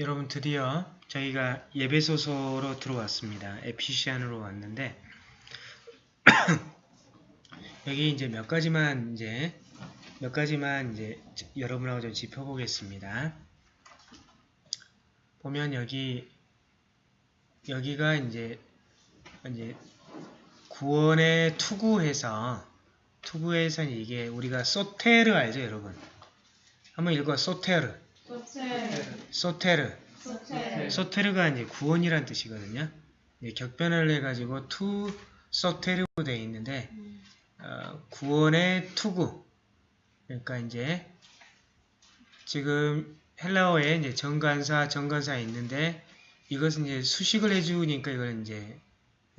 여러분 드디어 저희가 예배소서로 들어왔습니다. 에피시안으로 왔는데 여기 이제 몇 가지만 이제 몇 가지만 이제 여러분하고 좀 짚어보겠습니다. 보면 여기 여기가 이제 이제 구원의 투구해서 투구해서 이게 우리가 소테르 알죠 여러분? 한번 읽어 σωτήρ σωτήρ, σωτήρ σωτήρ가 이제 구원이란 뜻이거든요. 격변을 해가지고 τοῦ σωτήρ로 되어 있는데 어, 구원의 투구. 그러니까 이제 지금 헬라어에 이제 정관사, 정관사 있는데 이것은 이제 수식을 해주니까 이걸 이제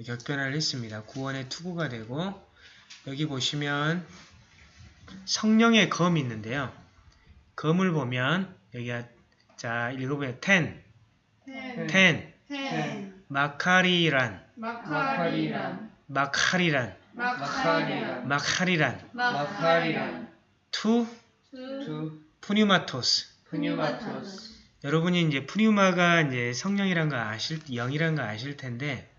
격변을 했습니다. 구원의 투구가 되고 여기 보시면 성령의 검이 있는데요. 검을 보면 여기가 자 읽어보면 τὴν, τὴν, τὴν, τὴν, μάχαιραν, μάχαιραν, μάχαιραν, μάχαιραν, μάχαιραν, μάχαιραν, τοῦ. τοῦ, τοῦ. πνεύματος. πνεύματος. 여러분이 이제 πνεῦμα가 이제 성령이란 거 아실, 영이란 거 아실 텐데,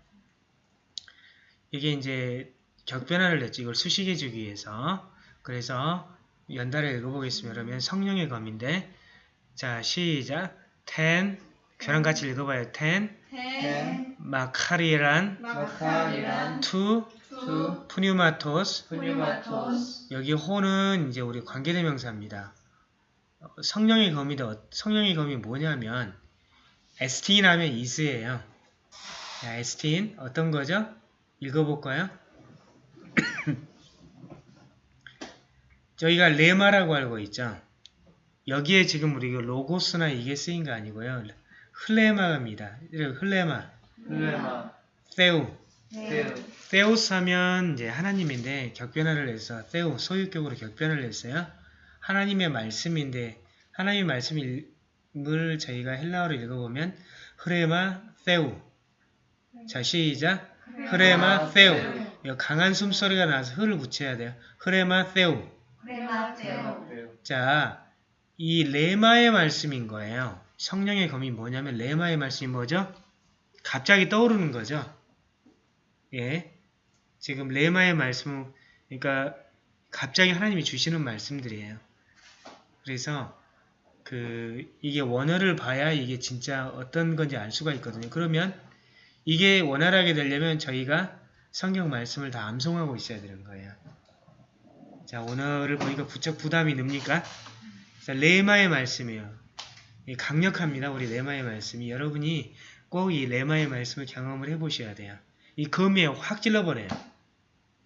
이게 이제 격변화를 냈죠. 이걸 수식해 주기 위해서. 그래서 연달아 읽어보겠습니다. 그러면 성령의 검인데, 자, 시작. τὴν, 저랑 같이 읽어봐요. τὴν, τὴν, μάχαιραν, μάχαιραν, τοῦ, τοῦ, πνεύματος. πνεύματος, 여기 ὅ는 이제 우리 관계대명사입니다. 어, 성령의 검이다. 어, 성령의 검이 뭐냐면 에스틴 하면 이스예요. 자, 에스틴 어떤 거죠? 읽어볼까요? 저희가 레마라고 알고 있죠. 여기에 지금 우리 가 로고스나 이게 쓰인 거 아니고요. 흘레마입니다. 흘레마, 플레마 세우. 세우스 하면 이제 하나님인데 격변화를 해서 세우 소유격으로 격변을 했어요. 하나님의 말씀인데 하나님의 말씀을 저희가 헬라어로 읽어보면 흐레마 세우 자 시작 흐레마 세우 강한 숨소리가 나서 흐를 붙여야 돼요. 흐레마 세우 자, 이 레마의 말씀인 거예요. 성령의 검이 뭐냐면 레마의 말씀이 뭐죠? 갑자기 떠오르는 거죠. 예. 지금 레마의 말씀은 그러니까 갑자기 하나님이 주시는 말씀들이에요. 그래서 그 이게 원어를 봐야 이게 진짜 어떤 건지 알 수가 있거든요. 그러면 이게 원활하게 되려면 저희가 성경 말씀을 다 암송하고 있어야 되는 거예요. 자, 오늘을 보니까 부쩍 부담이 늡니까? 자, 레마의 말씀이에요. 이 강력합니다. 우리 레마의 말씀이. 여러분이 꼭 이 레마의 말씀을 경험을 해보셔야 돼요. 이 검에 확 찔러버려요.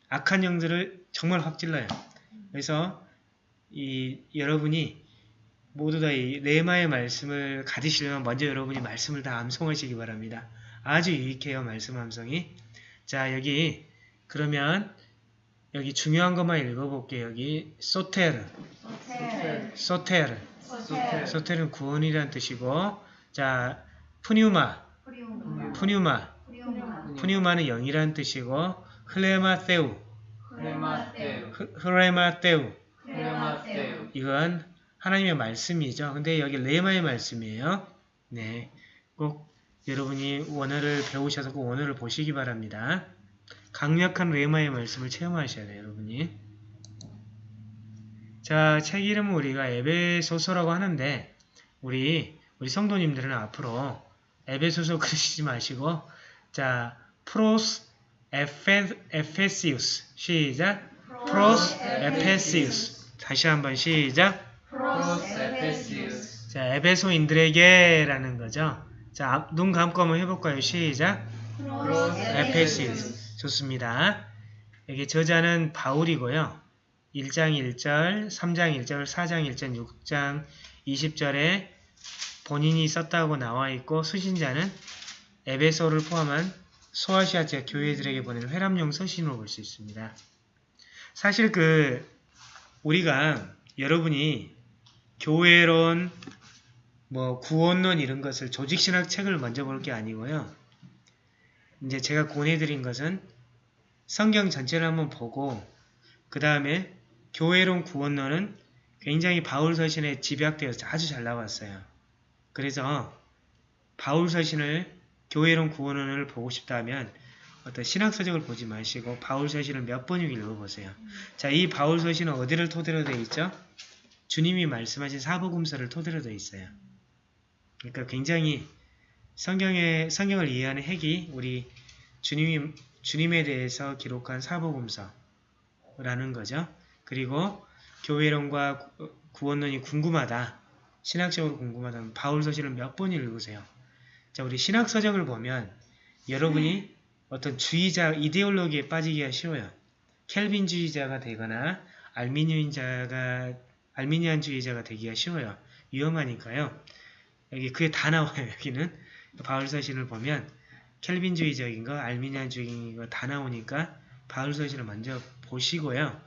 악한 영들을 정말 확 찔러요. 그래서 이 여러분이 모두 다 이 레마의 말씀을 가지시려면 먼저 여러분이 말씀을 다 암송하시기 바랍니다. 아주 유익해요. 말씀 암송이. 자, 여기 그러면 여기 중요한 것만 읽어볼게요. 여기 소테르, 소텔, 소테르, 소텔, 소테르는 구원이라는 뜻이고 자 푸뉴마, 푸뉴마, 푸뉴마는 영이라는 뜻이고 흐- 흐레마테우. 이건 하나님의 말씀이죠. 근데 여기 레마의 말씀이에요. 네, 꼭 여러분이 원어를 배우셔서 꼭 원어를 보시기 바랍니다. 강력한 레마의 말씀을 체험하셔야 돼요, 여러분이. 자, 책 이름은 우리가 에베소서라고 하는데 우리 우리 성도님들은 앞으로 에베소서 그러시지 마시고 자, πρὸς Ἐφε, Ἐφεσίους 시작 πρὸς Ἐφεσίους 다시 한번 시작 πρὸς Ἐφεσίους 자, 에베소인들에게 라는 거죠. 자, 앞- 눈 감고 한번 해볼까요? 시작. πρὸς Ἐφεσίους. 좋습니다. 여기 저자는 바울이고요. 1장 1절, 3장 1절, 4장 1절, 6장 20절에 본인이 썼다고 나와 있고 수신자는 에베소를 포함한 소아시아 지역 교회들에게 보내는 회람용 서신으로 볼 수 있습니다. 사실 그 우리가 여러분이 교회론, 뭐 구원론 이런 것을 조직신학 책을 먼저 볼 게 아니고요. 이제 제가 권해드린 것은 성경 전체를 한번 보고 그 다음에 교회론 구원론은 굉장히 바울 서신에 집약되어서 아주 잘 나왔어요. 그래서 바울 서신을 교회론 구원론을 보고 싶다면 어떤 신학 서적을 보지 마시고 바울 서신을 몇 번이고 읽어보세요. 자, 이 바울 서신은 어디를 토대로 되어 있죠? 주님이 말씀하신 사복음서를 토대로 되어 있어요. 그러니까 굉장히 성경의 성경을 이해하는 핵이 우리 주님이 주님에 대해서 기록한 사복음서라는 거죠. 그리고 교회론과 구- 구원론이 궁금하다. 신학적으로 궁금하다면 바울 서신을 몇번 읽으세요. 자, 우리 신학 서적을 보면 여러분이 어떤 주의자, 이데올로기에 빠지기가 쉬워요. 켈빈주의자가 되거나 알미니안자가 알미니안주의자가 되기가 쉬워요. 위험하니까요. 여기 그게 다 나와요. 여기는 바울 서신을 보면 켈빈주의적인 거, 알미니안주의인 거 다 나오니까 바울 서신을 먼저 보시고요.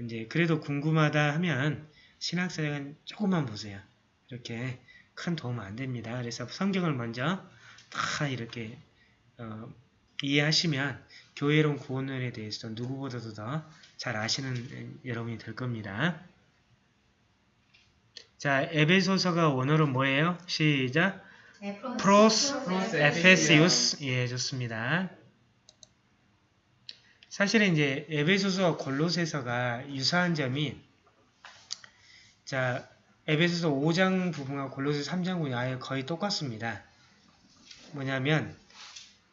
이제 그래도 궁금하다 하면 신학 서적은 조금만 보세요. 이렇게 큰 도움 안 됩니다. 그래서 성경을 먼저 다 이렇게 어, 이해하시면 교회론 구원론에 대해서 누구보다도 더 잘 아시는 여러분이 될 겁니다. 자, 에베소서가 원어로 뭐예요? 시작. 프로스 에페시우스. 예, 좋습니다. 사실은 이제 에베소서와 골로새서가 유사한 점이 자, 에베소서 5장 부분과 골로새 3장 부분이 아예 거의 똑같습니다. 뭐냐면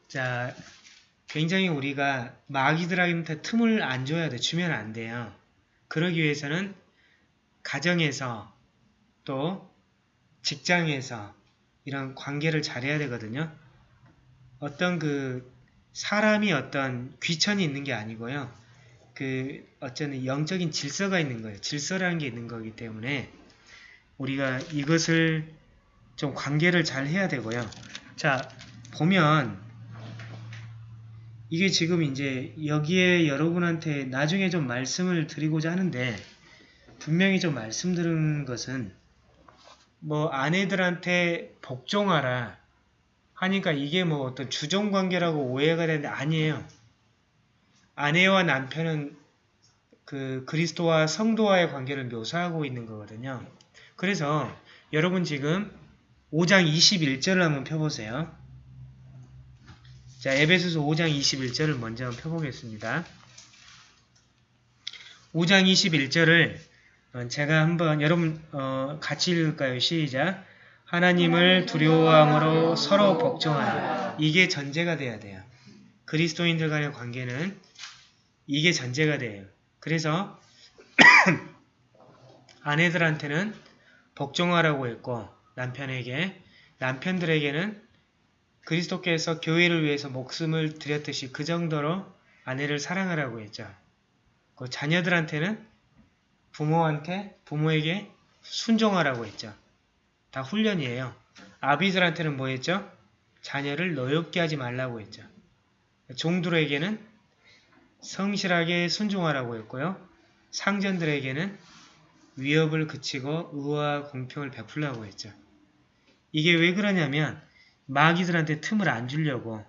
자, 굉장히 우리가 마귀들한테 틈을 안 줘야 돼. 주면 안 돼요. 그러기 위해서는 가정에서 또 직장에서 이런 관계를 잘해야 되거든요. 어떤 그 사람이 어떤 귀천이 있는 게 아니고요. 그 어쩌는 영적인 질서가 있는 거예요. 질서라는 게 있는 거기 때문에 우리가 이것을 좀 관계를 잘 해야 되고요. 자, 보면 이게 지금 이제 여기에 여러분한테 나중에 좀 말씀을 드리고자 하는데 분명히 좀 말씀드린 것은 뭐 아내들한테 복종하라 하니까 이게 뭐 어떤 주종 관계라고 오해가 되는데 아니에요. 아내와 남편은 그 그리스도와 성도와의 관계를 묘사하고 있는 거거든요. 그래서 여러분 지금 5장 21절을 한번 펴보세요. 자, 에베소서 5장 21절을 먼저 한번 펴보겠습니다. 5장 21절을 어, 제가 한번 여러분 어, 같이 읽을까요? 시작. 하나님을 두려워함으로 서로 복종하라. 이게 전제가 돼야 돼요. 그리스도인들 간의 관계는 이게 전제가 돼요. 그래서 아내들한테는 복종하라고 했고 남편에게 남편들에게는 그리스도께서 교회를 위해서 목숨을 드렸듯이 그 정도로 아내를 사랑하라고 했죠. 그 자녀들한테는 부모한테 부모에게 순종하라고 했죠. 다 훈련이에요. 아비들한테는 뭐 했죠? 자녀를 노엽게 하지 말라고 했죠. 종들에게는 성실하게 순종하라고 했고요. 상전들에게는 위협을 그치고 의와 공평을 베풀라고 했죠. 이게 왜 그러냐면 마귀들한테 틈을 안 주려고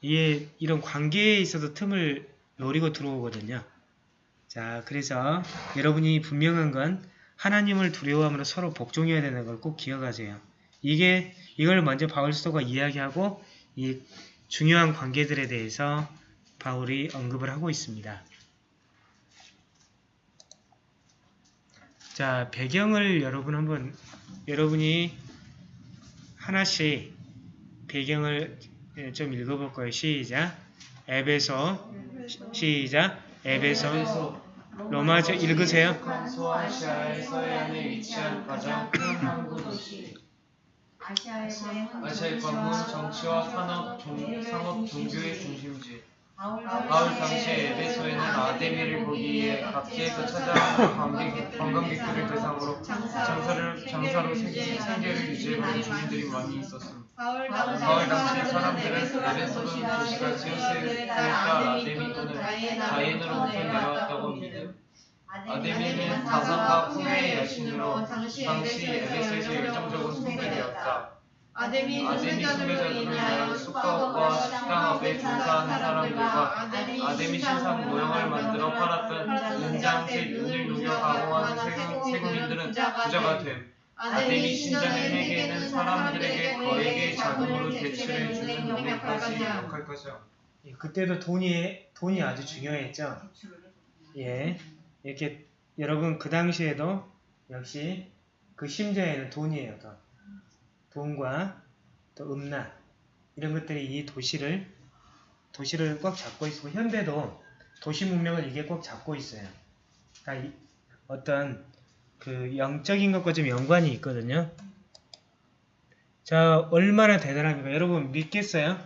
이게 이런 관계에 있어서 틈을 노리고 들어오거든요. 자, 그래서 여러분이 분명한 건 하나님을 두려워함으로 서로 복종해야 되는 걸 꼭 기억하세요. 이게 이걸 먼저 바울 스토가 이야기하고 이 중요한 관계들에 대해서 바울이 언급을 하고 있습니다. 자, 배경을 여러분 한번 여러분이 하나씩 배경을 예, 좀 읽어볼 거예요. 시작. 에베소 시작. 에베소 로마서 읽으세요. 소아시아의 위치한 가장. 아시아의 관문, 정치와 산업, 종, 상업, 종교의 중심지. 바울 당시에 에베소에는 아데미를 보기 위해 각지에서 찾아오는 관객, 관광객들을 대상으로 장사를, 장사로 생- 생계를 유지해가는 주민들이 많이. 바울 바울 당시 사람들은 에베소는 도시가 지오스에 따라 아데미 또는 다이앤으로부터 내려왔다고 믿음. 아데미는 다산과 풍의 여신으로 당시 에베소에서 열정적으로 숭배되었다. 아데미 숭배자들로 인하여 숙박업과 식당 업에 종사하는 사람들과 아데미 신상 모형을 만들어 팔았던 은장색, 은을 녹여 세금, 세금인들은 부자가 됨. 신전을 회개는 사람들에게 거액의 자금으로 대출해 주는 은행까지 역할 것이요. 예, 그때도 돈이 돈이 아주 중요했죠. 예, 이렇게 여러분 그 당시에도 역시 그 심자에는 돈이에요. 돈. 돈과 또 음란 이런 것들이 이 도시를 도시를 꽉 잡고 있고 현대도 도시 문명을 이게 꽉 잡고 있어요. 그러니까 이- 어떤 그 영적인 것과 좀 연관이 있거든요. 자, 얼마나 대단합니까? 여러분 믿겠어요?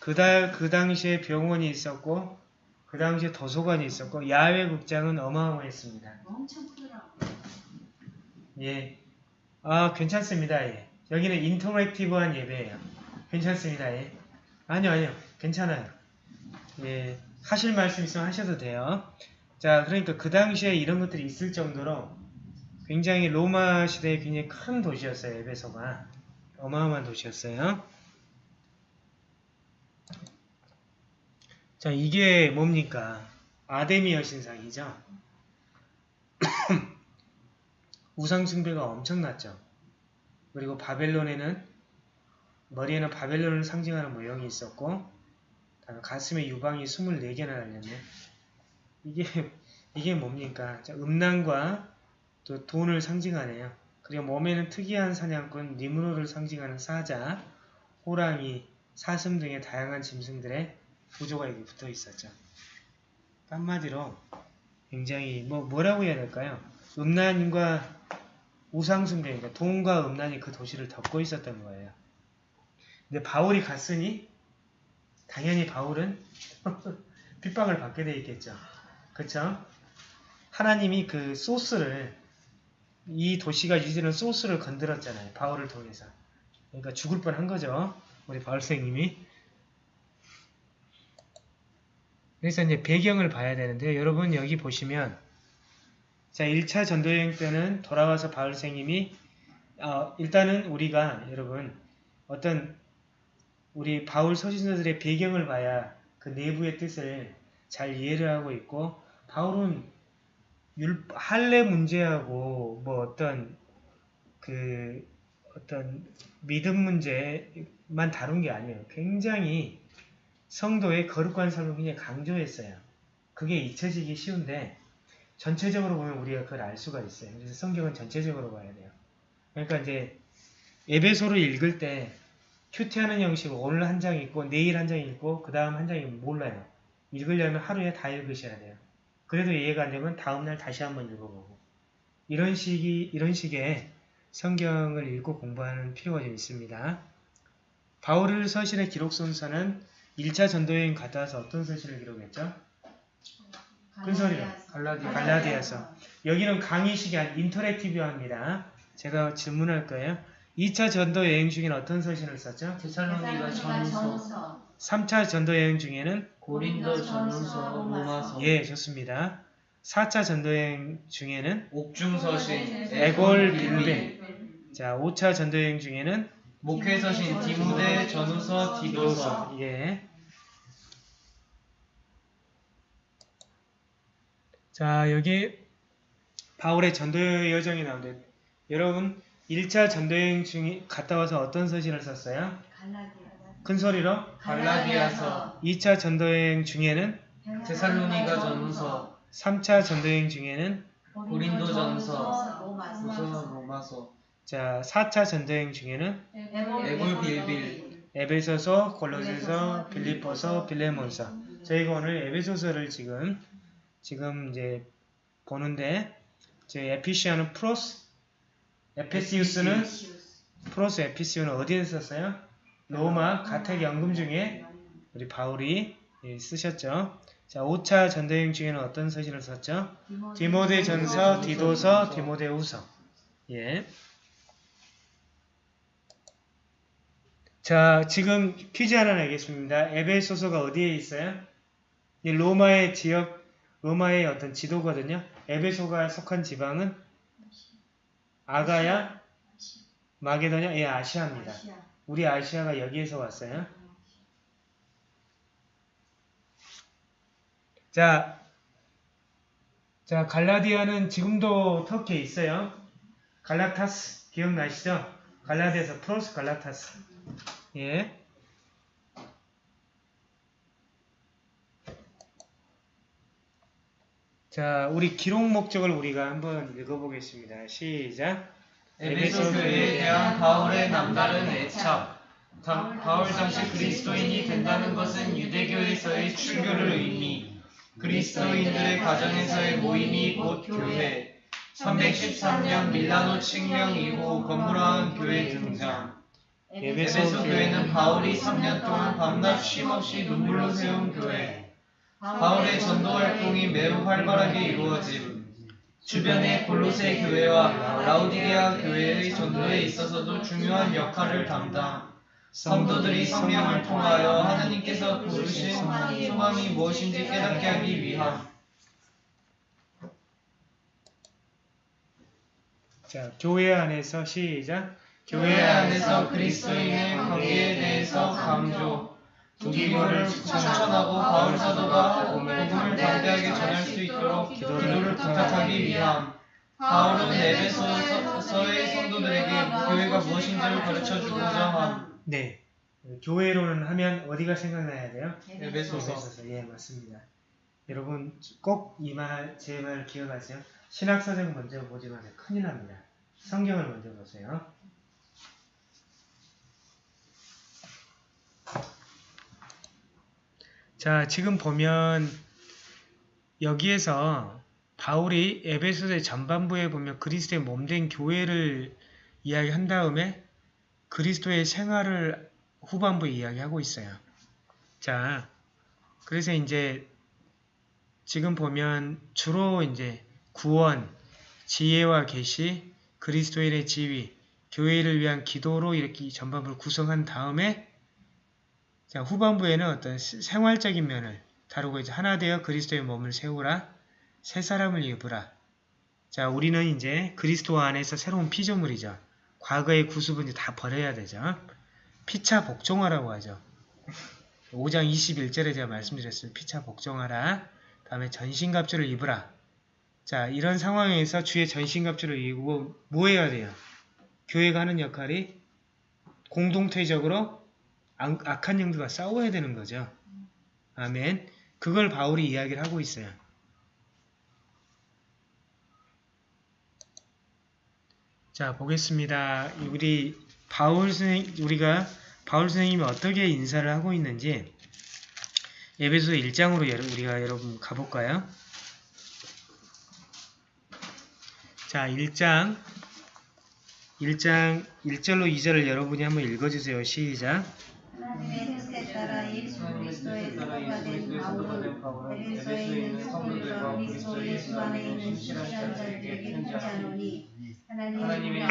그달 그 당시에 병원이 있었고 그 당시에 도서관이 있었고 야외 극장은 어마어마했습니다. 엄청 크더라고. 예. 아, 괜찮습니다. 예. 여기는 인터랙티브한 예배예요. 괜찮습니다. 예. 아니요, 아니요. 괜찮아요. 예. 하실 말씀 있으면 하셔도 돼요. 자, 그러니까 그 당시에 이런 것들이 있을 정도로 굉장히 로마 시대에 굉장히 큰 도시였어요. 에베소가. 어마어마한 도시였어요. 자, 이게 뭡니까? 아데미 여신상이죠. 우상 숭배가 엄청났죠. 그리고 바벨론에는 머리에는 바벨론을 상징하는 모형이 있었고 가슴에 유방이 24개나 달렸네. 이게 이게 뭡니까? 자, 음란과 또 돈을 상징하네요. 그리고 몸에는 특이한 사냥꾼 니무로를 상징하는 사자, 호랑이, 사슴 등의 다양한 짐승들의 구조가 여기 붙어 있었죠. 한마디로 굉장히 뭐 뭐라고 해야 될까요? 음란과 우상숭배, 그러니까 돈과 음란이 그 도시를 덮고 있었던 거예요. 근데 바울이 갔으니 당연히 바울은 핍박을 받게 돼 있겠죠. 그쵸? 하나님이 그 소스를 이 도시가 유지는 소스를 건드렸잖아요. 바울을 통해서. 그러니까 죽을 뻔한 거죠. 우리 바울 선생님이. 그래서 이제 배경을 봐야 되는데요. 여러분 여기 보시면 자 1차 전도여행 때는 돌아와서 바울 선생님이 어, 일단은 우리가 여러분 어떤 우리 바울 서신서들의 배경을 봐야 그 내부의 뜻을 잘 이해를 하고 있고 바울은 율, 할례 문제하고 뭐 어떤 그 어떤 믿음 문제만 다룬 게 아니에요. 굉장히 성도의 거룩한 삶을 굉장히 강조했어요. 그게 잊혀지기 쉬운데 전체적으로 보면 우리가 그걸 알 수가 있어요. 그래서 성경은 전체적으로 봐야 돼요. 그러니까 이제 에베소를 읽을 때 큐티하는 형식으로 오늘 한 장 읽고 내일 한 장 읽고 그 다음 한 장이 몰라요. 읽으려면 하루에 다 읽으셔야 돼요. 그래도 이해가 안 되면 다음날 다시 한번 읽어보고 이런 식이 이런 식의 성경을 읽고 공부하는 필요가 좀 있습니다. 바울을 서신의 기록 순서는 1차 전도여행 갔다 와서 어떤 서신을 기록했죠? 큰 소리로. 갈라디아. 갈라디아서. 여기는 강의식이 아닌 인터랙티브합니다. 제가 질문할 거예요. 2차 전도 여행 중에는 어떤 서신을 썼죠? 테살로니가 전서, 3차 전도 여행 중에는 고린도 전서, 로마서, 예, 좋습니다. 4차 전도 여행 중에는 옥중서신, 에골 빌베. 자, 5차 전도 여행 중에는 목회서신, 디모데, 전후서, 디도서. 예. 자, 여기 바울의 전도 여정이 나오는데 여러분 1차 전도 여행 중에 갔다 와서 어떤 서신을 썼어요? 큰 소리로 갈라디아서, 2차 전도여행 중에는 테살로니가 전후서, 3차 전도여행 중에는 고린도 전서, 로마서, 후서, 로마서, 자 4차 전도여행 중에는 에골 빌빌, 에베소서, 골로새서, 빌립보서, 빌레몬서 저희가 오늘 에베소서를 지금 지금 이제 보는데 제 에피시아는 프로스 에페시우스는 프로스 에피시우는 어디에 썼어요? 로마 가택 연금 중에 우리 바울이 예, 쓰셨죠. 자, 5차 전도여행 중에는 어떤 서신을 썼죠? 디모데 전서, 디도서, 디모데 후서. 예. 자, 지금 퀴즈 하나 내겠습니다. 에베소서가 어디에 있어요? 이 로마의 지역, 로마의 어떤 지도거든요. 에베소가 속한 지방은 아가야, 마게도냐, 예, 아시아입니다. 우리 아시아가 여기에서 왔어요. 자, 자 갈라디아는 지금도 터키에 있어요. 갈라타스 기억나시죠? 갈라디아서 프로스 갈라타스. 예. 자, 우리 기록 목적을 우리가 한번 읽어보겠습니다. 시작. 에베소 교회에 대한 바울의 남다른 애착. 다- 바울 당시 그리스도인이 된다는 것은 유대교에서의 출교를 의미. 그리스도인들의 가정에서의 모임이 곧 교회. 313년 밀라노 칙령 이후 건물화한 교회 등장. 에베소 교회는 바울이 3년 동안 밤낮 쉼없이 눈물로 세운 교회. 바울의 전도 활동이 매우 활발하게 이루어짐. 주변의 골로새 교회와 라우디게아 교회의 전도에 있어서도 중요한 역할을 담당. 성도들이 성령을 통하여 하나님께서 부르신 소망이 무엇인지 깨닫게 하기 위함. 자, 교회 안에서 시작. 교회 안에서 그리스도인의 관계에 대해서 강조. 두기모를 추천하고 바울 사도가 복음을 담대하게 전할 수 있도록 기도를 부탁하기 위함. 바울은 에베소서의 성도들에게 교회가 무엇인지를 가르쳐 주고자 함. 네. 교회로는 하면 어디가 생각나야 돼요? 에베소서. 에베소서. 예, 맞습니다. 여러분 꼭 이 말, 제 말 기억하세요. 신학서적 먼저 보지 마세요. 큰일 납니다. 성경을 먼저 보세요. 자, 지금 보면 여기에서 바울이 에베소서의 전반부에 보면 그리스도의 몸된 교회를 이야기한 다음에 그리스도의 생활을 후반부에 이야기하고 있어요. 자, 그래서 이제 지금 보면 주로 이제 구원, 지혜와 계시, 그리스도인의 지위, 교회를 위한 기도로 이렇게 전반부를 구성한 다음에 자, 후반부에는 어떤 시- 생활적인 면을 다루고 이제 하나 되어 그리스도의 몸을 세우라, 새 사람을 입으라. 자, 우리는 이제 그리스도 안에서 새로운 피조물이죠. 과거의 구습은 이제 다 버려야 되죠. 피차 복종하라고 하죠. 5장 21절에 제가 말씀드렸어요. 피차 복종하라. 다음에 전신갑주를 입으라. 자, 이런 상황에서 주의 전신갑주를 입고 뭐 해야 돼요? 교회가 하는 역할이 공동체적으로 악- 악한 영들과 싸워야 되는 거죠. 아멘. 그걸 바울이 이야기를 하고 있어요. 자, 보겠습니다. 우리 바울 선생 우리가 바울 선생님이 어떻게 인사를 하고 있는지 에베소 1장으로 우리가 여러분 가볼까요? 자, 1장 1장 1절로 2절을 여러분이 한번 읽어주세요. 시작. 하나님의 뜻에 따라 예수 그리스도의 사도가 된 바울은 에베소에 있는 성도들과 그리스도 예수 안에 있는 신실한 자들에게 편지하노니 하나님의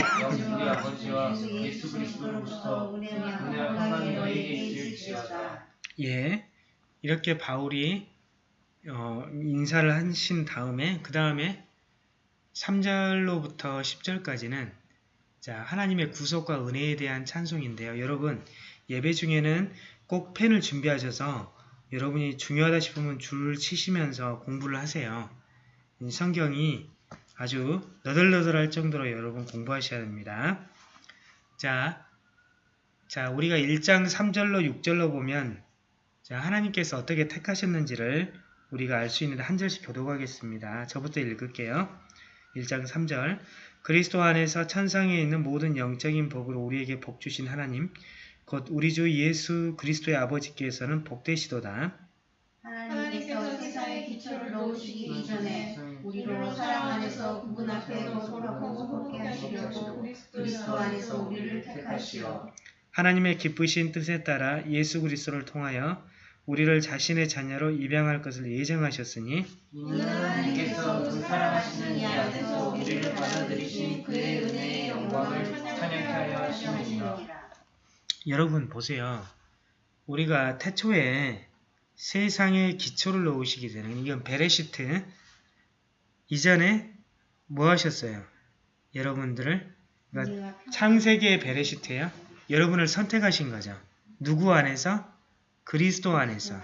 우리 아버지와 예수 그리스도로부터 은혜와 평강이 너희에게 있을지어다. 예. 이렇게 바울이 어, 인사를 하신 다음에 그 다음에 3절로부터 10절까지는 자, 하나님의 구속과 은혜에 대한 찬송인데요. 여러분, 예배 중에는 꼭 펜을 준비하셔서 여러분이 중요하다 싶으면 줄을 치시면서 공부를 하세요. 이 성경이 아주 너덜너덜할 정도로 여러분 공부하셔야 됩니다. 자, 자, 우리가 1장 3절로 6절로 보면 자, 하나님께서 어떻게 택하셨는지를 우리가 알 수 있는데 한 절씩 교독하겠습니다. 저부터 읽을게요. 1장 3절 그리스도 안에서 천상에 있는 모든 영적인 복으로 우리에게 복 주신 하나님 곧 우리 주 예수 그리스도의 아버지께서는 복되시도다. 하나님께서 세상의 기초를 놓으시기 이전에 우리로 사랑 안에서 구분 앞에 거룩하고 곱게 하시려고 그리스도 안에서 우리를 택하시어 하나님의 기쁘신 뜻에 따라 예수 그리스도를 통하여 우리를 자신의 자녀로 입양할 것을 예정하셨으니 하나님께서 그 사랑하시는 이 안에서 우리를 받아들이신 그의 은혜의 영광을 찬양케 하여 하심이니라. 여러분 보세요. 우리가 태초에 세상의 기초를 놓으시기 전에 이건 베레시트 이전에 뭐 하셨어요? 여러분들을 그러니까 창세기의 베레시트예요. 여러분을 선택하신 거죠. 누구 안에서? 그리스도 안에서.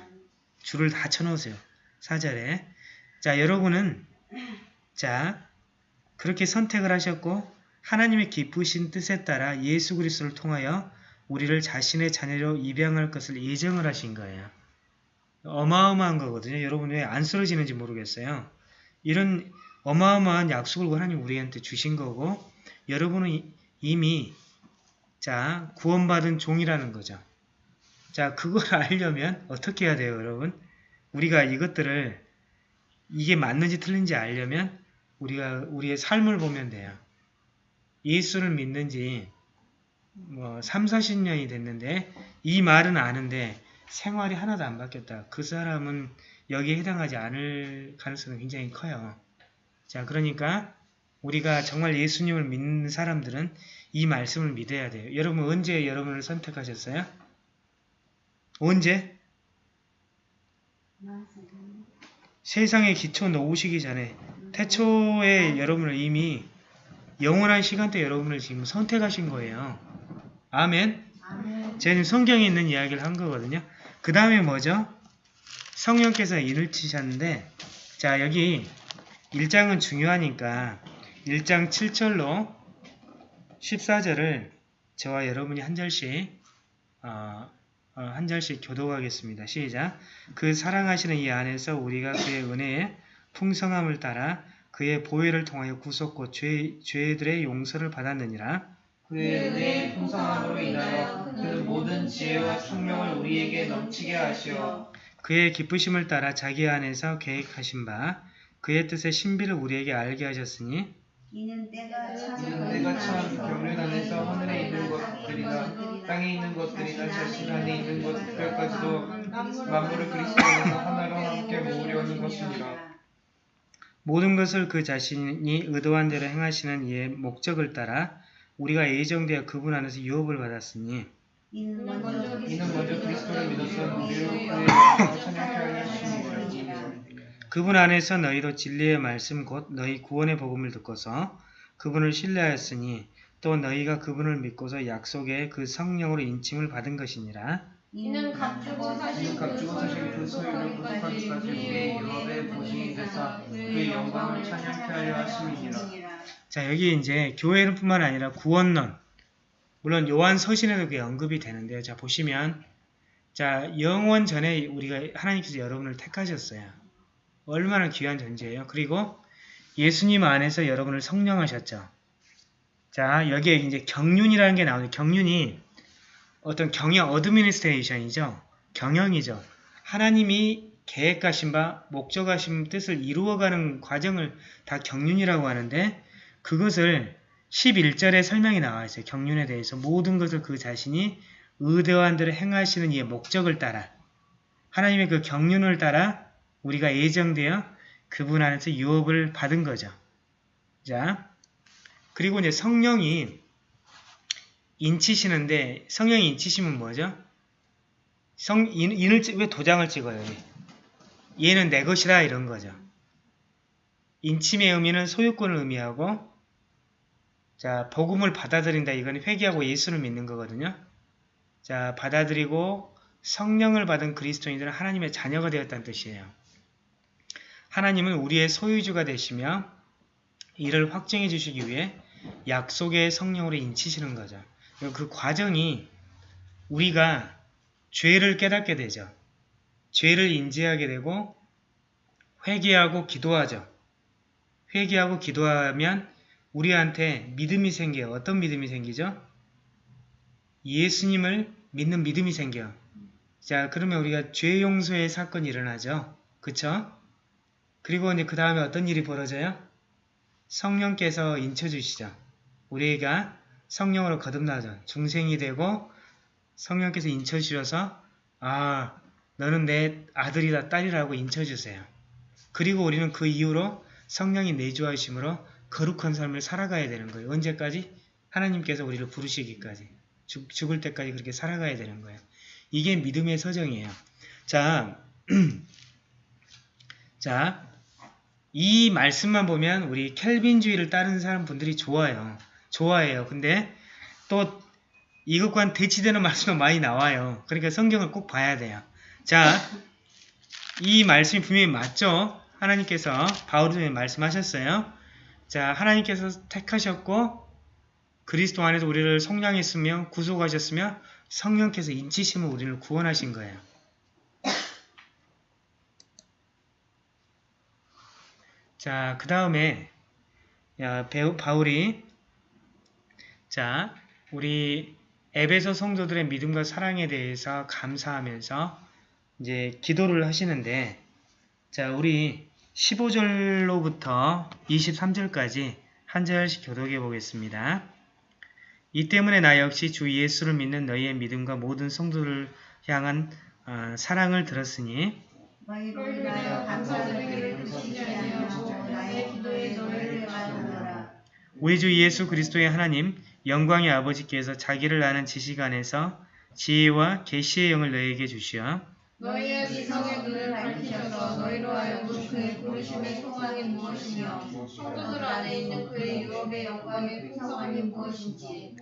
줄을 다 쳐놓으세요. 사절에. 자, 여러분은 자 그렇게 선택을 하셨고 하나님의 기쁘신 뜻에 따라 예수 그리스도를 통하여 우리를 자신의 자녀로 입양할 것을 예정을 하신 거예요. 어마어마한 거거든요. 여러분 왜 안 쓰러지는지 모르겠어요. 이런 어마어마한 약속을 하나님 우리한테 주신 거고 여러분은 이- 이미 자 구원받은 종이라는 거죠. 자 그걸 알려면 어떻게 해야 돼요 여러분? 우리가 이것들을 이게 맞는지 틀린지 알려면 우리가 우리의 삶을 보면 돼요. 예수를 믿는지 뭐 3, 40년이 됐는데 이 말은 아는데 생활이 하나도 안 바뀌었다. 그 사람은 여기에 해당하지 않을 가능성이 굉장히 커요. 자, 그러니까 우리가 정말 예수님을 믿는 사람들은 이 말씀을 믿어야 돼요. 여러분 언제 여러분을 선택하셨어요? 언제? 세상의 기초 놓으시기 전에 태초에 여러분을 이미 영원한 시간대 여러분을 지금 선택하신 거예요. 아멘. 지금 성경에 있는 이야기를 한 거거든요. 그 다음에 뭐죠? 성령께서 인을 치셨는데 자 여기 1장은 중요하니까 1장 7절로 14절을 저와 여러분이 한 절씩 어, 어, 한 절씩 교독하겠습니다. 시작. 그 사랑하시는 이 안에서 우리가 그의 은혜의 풍성함을 따라 그의 보혈을 통하여 구속고 죄, 죄들의 용서를 받았느니라. 그의 은혜의 풍성함으로 인하여 그는 모든 지혜와 총명을 우리에게 넘치게 하시어. 그의 기쁘심을 따라 자기 안에서 계획하신 바 그의 뜻의 신비를 우리에게 알게 하셨으니 이는 때가 참 경륜 안에서 하늘에 있는 것들이나 땅에 있는 것들이나 자신 안에 있는 것들까지도 만물을 그리스도 안에서 하나로 함께 모으려는 것이니라. 모든 것을 그 자신이 의도한 대로 행하시는 이의 목적을 따라 우리가 예정되어 그분 안에서 유업을 받았으니 이는 먼저 그리스도를 믿어서 우리를. 그분 안에서 너희도 진리의 말씀 곧 너희 구원의 복음을 듣고서 그분을 신뢰하였으니 또 너희가 그분을 믿고서 약속의 그 성령으로 인침을 받은 것이니라. 이는 값주고 사실 그 소유를 구속하기까지 우리의 유업의 보증이 되사 그의 영광을 찬양케 하려 하심이니라. 자 여기 이제 교회는 뿐만 아니라 구원론 물론 요한 서신에도 그게 언급이 되는데요. 자 보시면 자 영원 전에 우리가 하나님께서 여러분을 택하셨어요. 얼마나 귀한 존재예요. 그리고 예수님 안에서 여러분을 성령하셨죠. 자 여기에 이제 경륜이라는 게 나오는데 경륜이 어떤 경영 administration이죠. 경영이죠. 하나님이 계획하신 바 목적하신 뜻을 이루어가는 과정을 다 경륜이라고 하는데 그것을 11절에 설명이 나와 있어요. 경륜에 대해서 모든 것을 그 자신이 의도한 대로 행하시는 이의 목적을 따라 하나님의 그 경륜을 따라 우리가 예정되어 그분 안에서 유업을 받은 거죠. 자, 그리고 이제 성령이 인치시는데 성령이 인치시면 뭐죠? 성 인, 인을 찍- 왜 도장을 찍어요? 얘는 내 것이다 이런 거죠. 인침의 의미는 소유권을 의미하고 자 복음을 받아들인다 이건 회개하고 예수를 믿는 거거든요. 자 받아들이고 성령을 받은 그리스도인들은 하나님의 자녀가 되었다는 뜻이에요. 하나님은 우리의 소유주가 되시며 이를 확정해 주시기 위해 약속의 성령으로 인치시는 거죠. 그 과정이 우리가 죄를 깨닫게 되죠. 죄를 인지하게 되고 회개하고 기도하죠. 회개하고 기도하면 우리한테 믿음이 생겨요. 어떤 믿음이 생기죠? 예수님을 믿는 믿음이 생겨요. 자, 그러면 우리가 죄 용서의 사건이 일어나죠. 그쵸? 그리고 이제 그 다음에 어떤 일이 벌어져요? 성령께서 인쳐주시죠. 우리가 성령으로 거듭나죠. 중생이 되고 성령께서 인쳐주셔서 아 너는 내 아들이다 딸이라고 인쳐주세요. 그리고 우리는 그 이후로 성령이 내주하심으로 거룩한 삶을 살아가야 되는 거예요. 언제까지? 하나님께서 우리를 부르시기까지. 죽, 죽을 때까지 그렇게 살아가야 되는 거예요. 이게 믿음의 서정이에요. 자, 자, 이 말씀만 보면 우리 켈빈주의를 따르는 사람 분들이 좋아요. 좋아해요. 근데 또 이것과는 대치되는 말씀도 많이 나와요. 그러니까 성경을 꼭 봐야 돼요. 자, 이 말씀이 분명히 맞죠? 하나님께서 통해 말씀하셨어요. 자, 하나님께서 택하셨고 그리스도 안에서 우리를 성량했으며 구속하셨으며 성령께서 인치심을 우리를 구원하신 거예요. 자, 그 다음에 배우 바울이 자, 우리 에베소 성도들의 믿음과 사랑에 대해서 감사하면서 이제 기도를 하시는데 자, 우리 15절로부터 23절까지 한 절씩 교독해 보겠습니다. 이 때문에 나 역시 주 예수를 믿는 너희의 믿음과 모든 성도를 향한 어, 사랑을 들었으니. 우리 주 예수 그리스도의 하나님 영광의 아버지께서 자기를 아는 지식 안에서 지혜와 계시의 영을 너희에게 주시어 너희의 지성의 눈을 밝히셔서 너희로 하여금 그의 부르심의 소망이 무엇이며 성도들 안에 있는 그의 유업의 영광의 풍성함이 무엇인지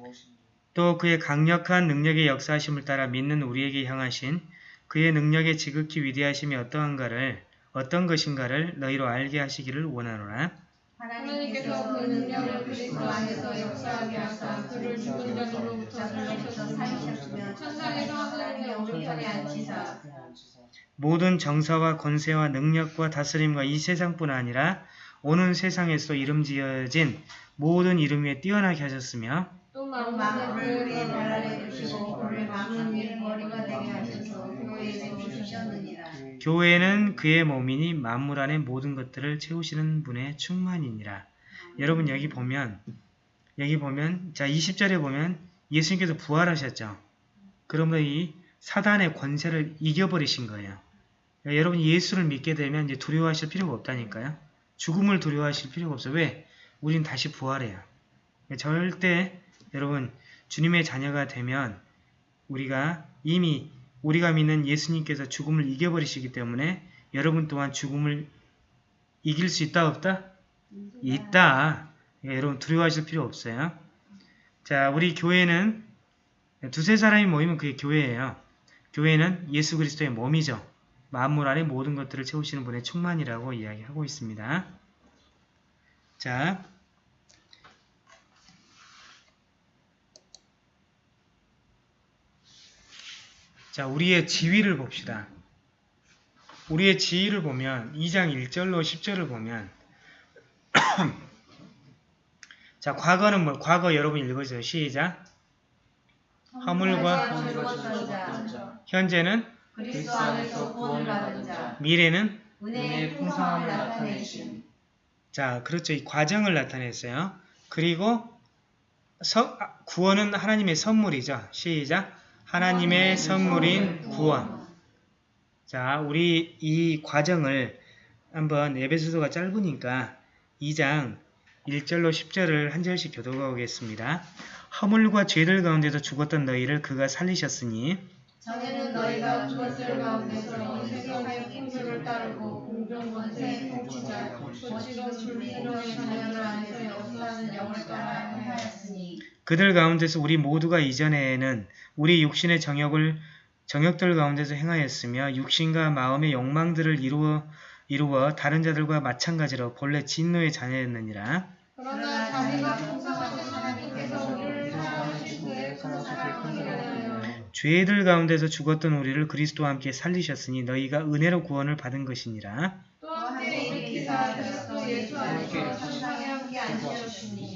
또 그의 강력한 능력의 역사하심을 따라 믿는 우리에게 향하신 그의 능력의 지극히 위대하심이 어떠한가를 어떤 것인가를 너희로 알게 하시기를 원하노라. 하나님께서 그 능력을 그리스도 안에서 역사하게 하사 그를 죽은 자들로부터 살리셨으며 천상에서 하나님의 오른편에 앉히사 모든 정사와 권세와 능력과 다스림과 이 세상뿐 아니라 오는 세상에서 이름 지어진 모든 이름 위에 뛰어나게 하셨으며 또발 그의 아래 두시고 그를 만물 위에 머리가 되게 하셔서 교회에 두시셨느니라. 교회는 그의 몸이니 만물 안의 모든 것들을 채우시는 분의 충만이니라. 여러분 여기 보면 여기 보면 자 20절에 보면 예수님께서 부활하셨죠. 그러면 이 사단의 권세를 이겨버리신 거예요. 그러니까 여러분 예수를 믿게 되면 이제 두려워하실 필요가 없다니까요. 죽음을 두려워하실 필요가 없어요. 왜? 우린 다시 부활해요. 그러니까 절대 여러분 주님의 자녀가 되면 우리가 이미 우리가 믿는 예수님께서 죽음을 이겨버리시기 때문에 여러분 또한 죽음을 이길 수 있다 없다? 있다. 예, 여러분 두려워하실 필요 없어요. 자, 우리 교회는 두세 사람이 모이면 그게 교회예요. 교회는 예수 그리스도의 몸이죠. 만물 안에 모든 것들을 채우시는 분의 충만이라고 이야기하고 있습니다. 자, 자, 우리의 지위를 봅시다. 우리의 지위를 보면 2장 1절로 10절을 보면 자, 과거는 뭐 과거 여러분 읽어주세요. 시작. 허물과 현재는 그리스도 안에서 구원을 받은 자, 미래는 은혜의 풍성함을 나타내신 자, 그렇죠. 이 과정을 나타냈어요. 그리고 서- 아, 구원은 하나님의 선물이죠. 시작. 하나님의 선물인 구원. 자, 우리 이 과정을 한번 에베소서가 짧으니까 2장 1절로 10절을 한 절씩 교도하겠습니다. 허물과 죄들 가운데서 죽었던 너희를 그가 살리셨으니 전에는 너희가 그것들 가운데서 이 세상의 풍조를 따르고 공정 권세의 통치자 거시던 불의의 자녀들 안에서 역사하는 영을 따라 행하였으니 그들 가운데서 우리 모두가 이전에는 우리 육신의 정욕을 정욕들 가운데서 행하였으며 육신과 마음의 욕망들을 이루어 이루어 다른 자들과 마찬가지로 본래 진노의 자녀였느니라. 그러나 풍성하신 하나님께서 우리를 죄들 가운데서 죽었던 우리를 그리스도와 함께 살리셨으니 너희가 은혜로 구원을 받은 것이니라. 또 함께 일으키사 그리스도 예수 안에서 천상에 함께 앉으셨으니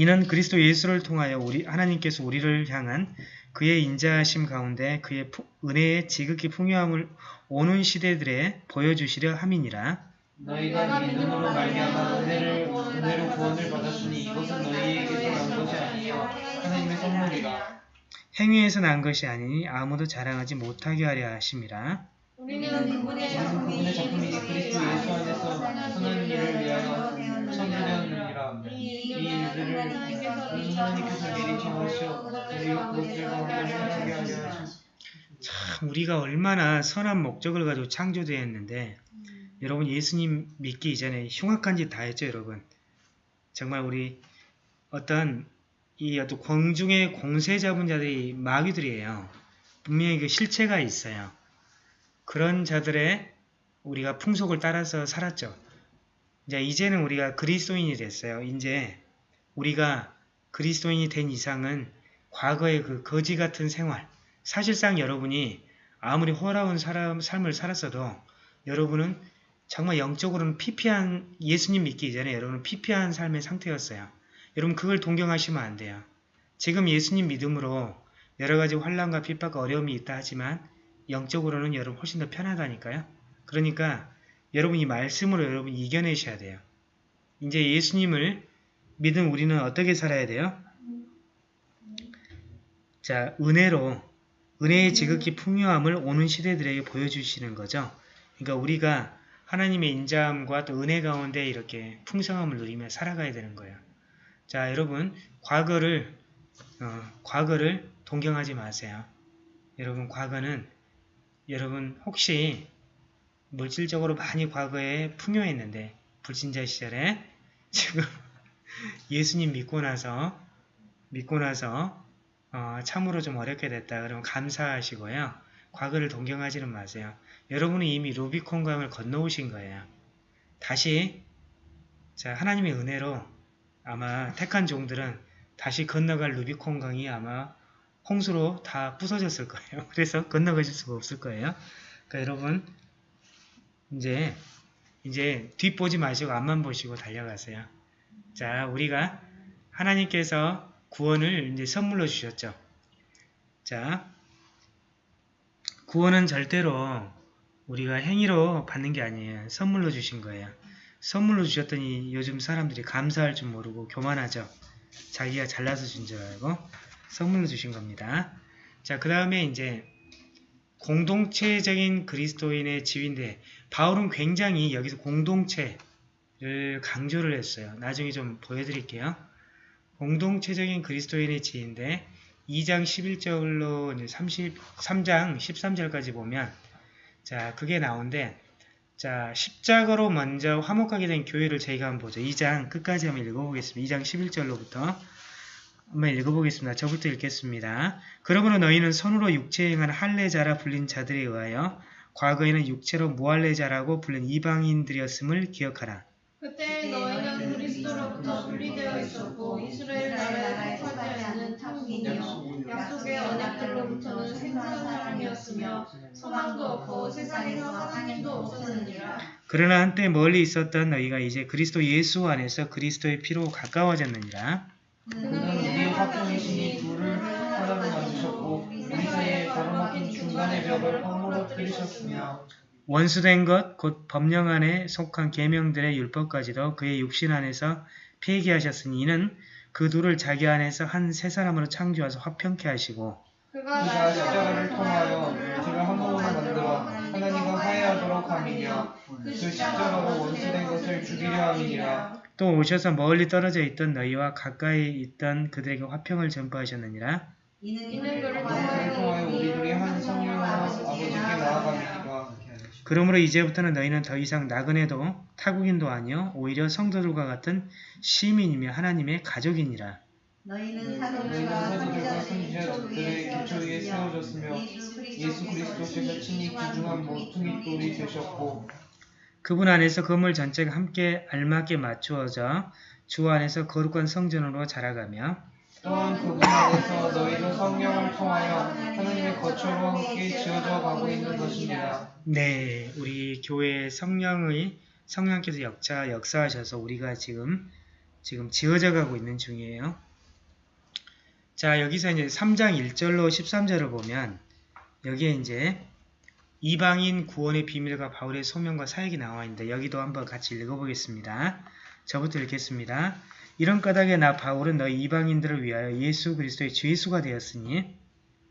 이는 그리스도 예수를 통하여 우리 하나님께서 우리를 향한 그의 인자하심 가운데 그의 푸- 은혜의 지극히 풍요함을 오는 시대들에 보여주시려 함이니라. 너희가 믿음으로 말미암아 은혜를 은혜로 구원을 받았으니 이것은 너희에게서 난 것이 아니요 하나님의 선물이라. 행위에서 난 것이 아니니 아무도 자랑하지 못하게 하려 하심이라. 우리는 그분의 작품이 그리스도 예수 안에서 선한 일을 위하여 창조되었느니라. 하시니 참 우리가 얼마나 선한 목적을 가지고 창조되었는데 여러분 예수님 믿기 이전에 흉악한 짓 다 했죠 여러분? 정말 우리 어떤 이 어떤 공중의 공세 잡은 자들이 마귀들이에요. 분명히 그 실체가 있어요. 그런 자들의 우리가 풍속을 따라서 살았죠. 이제 이제는 우리가 그리스도인이 됐어요. 이제 우리가 그리스도인이 된 이상은 과거의 그 거지 같은 생활, 사실상 여러분이 아무리 호라운 사람, 삶을 살았어도 여러분은 정말 영적으로는 피폐한 예수님 믿기 이전에 여러분은 피폐한 삶의 상태였어요. 여러분 그걸 동경하시면 안 돼요. 지금 예수님 믿음으로 여러 가지 환란과 핍박과 어려움이 있다 하지만 영적으로는 여러분 훨씬 더 편하다니까요. 그러니까 여러분 이 말씀으로 여러분 이겨내셔야 돼요. 이제 예수님을 믿은 우리는 어떻게 살아야 돼요? 자, 은혜로 은혜의 지극히 풍요함을 오는 시대들에게 보여주시는 거죠. 그러니까 우리가 하나님의 인자함과 또 은혜 가운데 이렇게 풍성함을 누리며 살아가야 되는 거예요. 자, 여러분 과거를 어, 과거를 동경하지 마세요. 여러분 과거는 여러분 혹시 물질적으로 많이 과거에 풍요했는데 불신자 시절에 지금 예수님 믿고 나서 믿고 나서 어, 참으로 좀 어렵게 됐다. 그러면 감사하시고요. 과거를 동경하지는 마세요. 여러분은 이미 루비콘 강을 건너오신 거예요. 다시 자 하나님의 은혜로 아마 택한 종들은 다시 건너갈 루비콘 강이 아마 홍수로 다 부서졌을 거예요. 그래서 건너가실 수가 없을 거예요. 그러니까 여러분 이제 이제 뒷보지 마시고 앞만 보시고 달려가세요. 자, 우리가 하나님께서 구원을 이제 선물로 주셨죠. 자, 구원은 절대로 우리가 행위로 받는 게 아니에요. 선물로 주신 거예요. 선물로 주셨더니 요즘 사람들이 감사할 줄 모르고 교만하죠. 자기가 잘나서 준 줄 알고 선물로 주신 겁니다. 자, 그 다음에 이제 공동체적인 그리스도인의 지위인데 바울은 굉장히 여기서 공동체 를 강조를 했어요. 나중에 좀 보여드릴게요. 공동체적인 그리스도인의 지위인데 2장 11절로 33장 13절까지 보면 자 그게 나오는데 자 십자가로 먼저 화목하게 된 교회를 저희가 한번 보죠. 2장 끝까지 한번 읽어보겠습니다. 2장 11절로부터 한번 읽어보겠습니다. 저부터 읽겠습니다. 그러므로 너희는 손으로 육체에 행한 할례자라 불린 자들에 의하여 과거에는 육체로 무할례자라고 불린 이방인들이었음을 기억하라. 그때 너희는 그리스도로부터 분리되어 있었고 이스라엘 나라에 속하지 않는 탕민이요. 약속의 언약들로부터는 생존한 사람이었으며 소망도 없고 세상에서 하나님도 없었느니라. 그러나 한때 멀리 있었던 너희가 이제 그리스도 예수 안에서 그리스도의 피로 가까워졌느니라. 그는 우리의 화평이시니 둘을 하나로 만드셨고 우리 사이에 가로막힌 중간의 벽을 허물어 뜨리셨으며 원수된 것 곧 법령 안에 속한 계명들의 율법까지도 그의 육신 안에서 폐기하셨으니 이는 그 둘을 자기 안에서 한 세 사람으로 창조하서 화평케 하시고 그가 십자가를 통하여 둘을 한 몸으로 만들어 하나님과 화해하도록 함이며 그 십자가로 원수된 것을 죽이려 함이니라 또 오셔서 멀리 떨어져 있던 너희와 가까이 있던 그들에게 화평을 전파하셨느니라. 이는 그를 그를 통하여 우리들이 한 성령으로 아버지께 나아갑니다 그러므로 이제부터는 너희는 더 이상 나그네도 타국인도 아니요 오히려 성도들과 같은 시민이며 하나님의 가족이니라. 너희는 사도들과 선지자들의 기초 위에 세워졌으며 예수 그리스도께서 친히 귀중한 모퉁이 돌이 되셨고 그분 안에서 건물 전체가 함께 알맞게 맞추어져 주 안에서 거룩한 성전으로 자라가며 또한 그분 안에서 너희도 성령을 통하여 하나님의 거처로 함께 지어져 가고 있는 것이니라 네, 우리 교회 성령의 성령께서 역사 역사하셔서 우리가 지금 지금 지어져 가고 있는 중이에요. 자, 여기서 이제 3장 1절로 13절을 보면 여기에 이제 이방인 구원의 비밀과 바울의 소명과 사역이 나와 있는데 여기도 한번 같이 읽어보겠습니다. 저부터 읽겠습니다. 이런 까닭에 나 바울은 너희 이방인들을 위하여 예수 그리스도의 죄수가 되었으니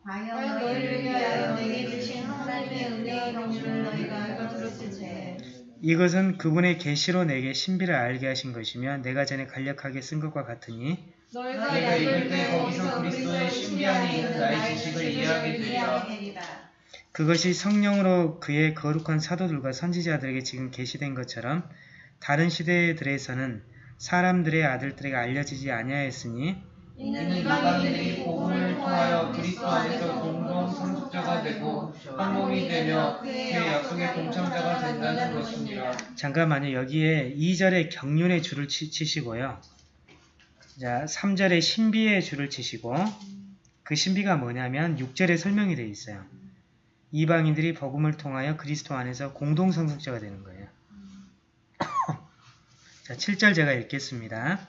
과연 과연 너희를 위하여 내게 주신 하나님의 은혜의 경주를 너희가 알고 들었을 때 이것은 그분의 계시로 내게 신비를 알게 하신 것이며 내가 전에 간략하게 쓴 것과 같으니 너희가 읽을 때 거기서 그리스도의 신비 안에 있는 나의 지식을 이해하게 되리라. 그것이 성령으로 그의 거룩한 사도들과 선지자들에게 지금 계시된 것처럼 다른 시대들에서는 사람들의 아들들에게 알려지지 아니하였으니 이는 이방인들이 복음을 통하여 그리스도 안에서 공동 상속자가 되고 한 몸이 되며 그의 약속의 동참자가 된다는 것이니라 잠깐만요 여기에 2절에 경륜의 줄을 치, 치시고요 자, 3절에 신비의 줄을 치시고 그 신비가 뭐냐면 6절에 설명이 되어 있어요. 이방인들이 복음을 통하여 그리스도 안에서 공동 상속자가 되는 거예요. 자, 7절 제가 읽겠습니다.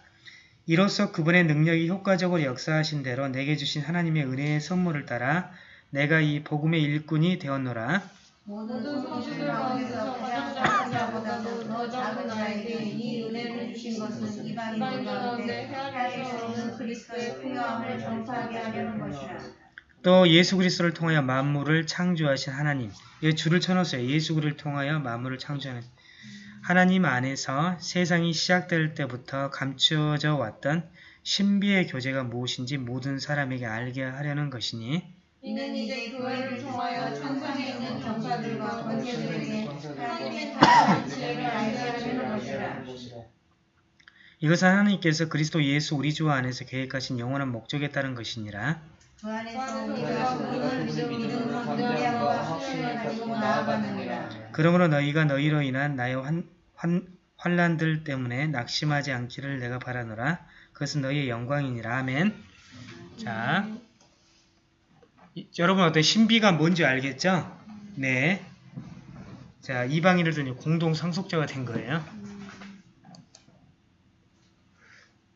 이로써 그분의 능력이 효과적으로 역사하신 대로 내게 주신 하나님의 은혜의 선물을 따라 내가 이 복음의 일꾼이 되었노라. 모든 성도들 가운데서 가장 작은 자보다도 더 작은 자에게 이 은혜를 주신 것은 이방인들 가운데 헤아릴 수 없는 그리스도의 풍요함을 전파하게 하려는 것이라. 또 예수 그리스도를 통하여 만물을 창조하신 하나님. 이 줄을 쳐놓으세요. 예수 그리스도를 통하여 만물을 창조하는 하나님 안에서 세상이 시작될 때부터 감추어져 왔던 신비의 교제가 무엇인지 모든 사람에게 알게 하려는 것이니 이는 이제 교회를 통하여 천상에 있는 전사들과 권세들에게 하나님의 다양한 지혜를 알게 하려는 것이라. 이것은 하나님께서 그리스도 예수 우리 주 안에서 계획하신 영원한 목적에 따른 것이니라. 그 안에서 안에서 우리가 그분을 믿음, 담대함과 확신을 가지고 나아가느니라. 그러므로 너희가 너희로 인한 나의 환, 환, 환란들 때문에 낙심하지 않기를 내가 바라노라. 그것은 너희의 영광이니라. 아멘. 자, 이- 여러분 어때 신비가 뭔지 알겠죠? 네. 자, 이방인들도 공동 상속자가 된 거예요.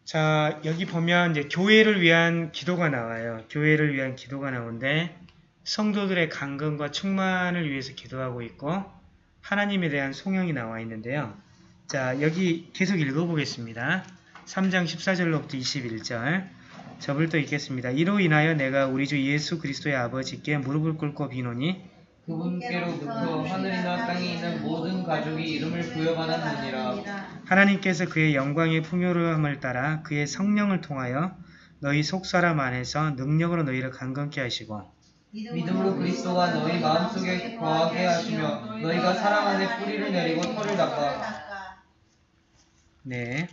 자, 여기 보면 이제 교회를 위한 기도가 나와요. 교회를 위한 기도가 나오는데 성도들의 강건과 충만을 위해서 기도하고 있고 하나님에 대한 송영이 나와 있는데요. 자, 여기 계속 읽어보겠습니다. 3장 14절로부터 21절. 저불도 읽겠습니다. 이로 인하여 내가 우리 주 예수 그리스도의 아버지께 무릎을 꿇고 비노니 그분께로부터 하늘이나 땅에 있는 모든 가족이 이름을 부여받았느니라. 하나님께서 그의 영광의 풍요로움을 따라 그의 성령을 통하여 너희 속사람 안에서 능력으로 너희를 강건케 하시고 믿음으로 그리스도가 너희 마음속에 거하게 하시며 너희가 사랑 안에 뿌리를 내리고 털을 닦아 네.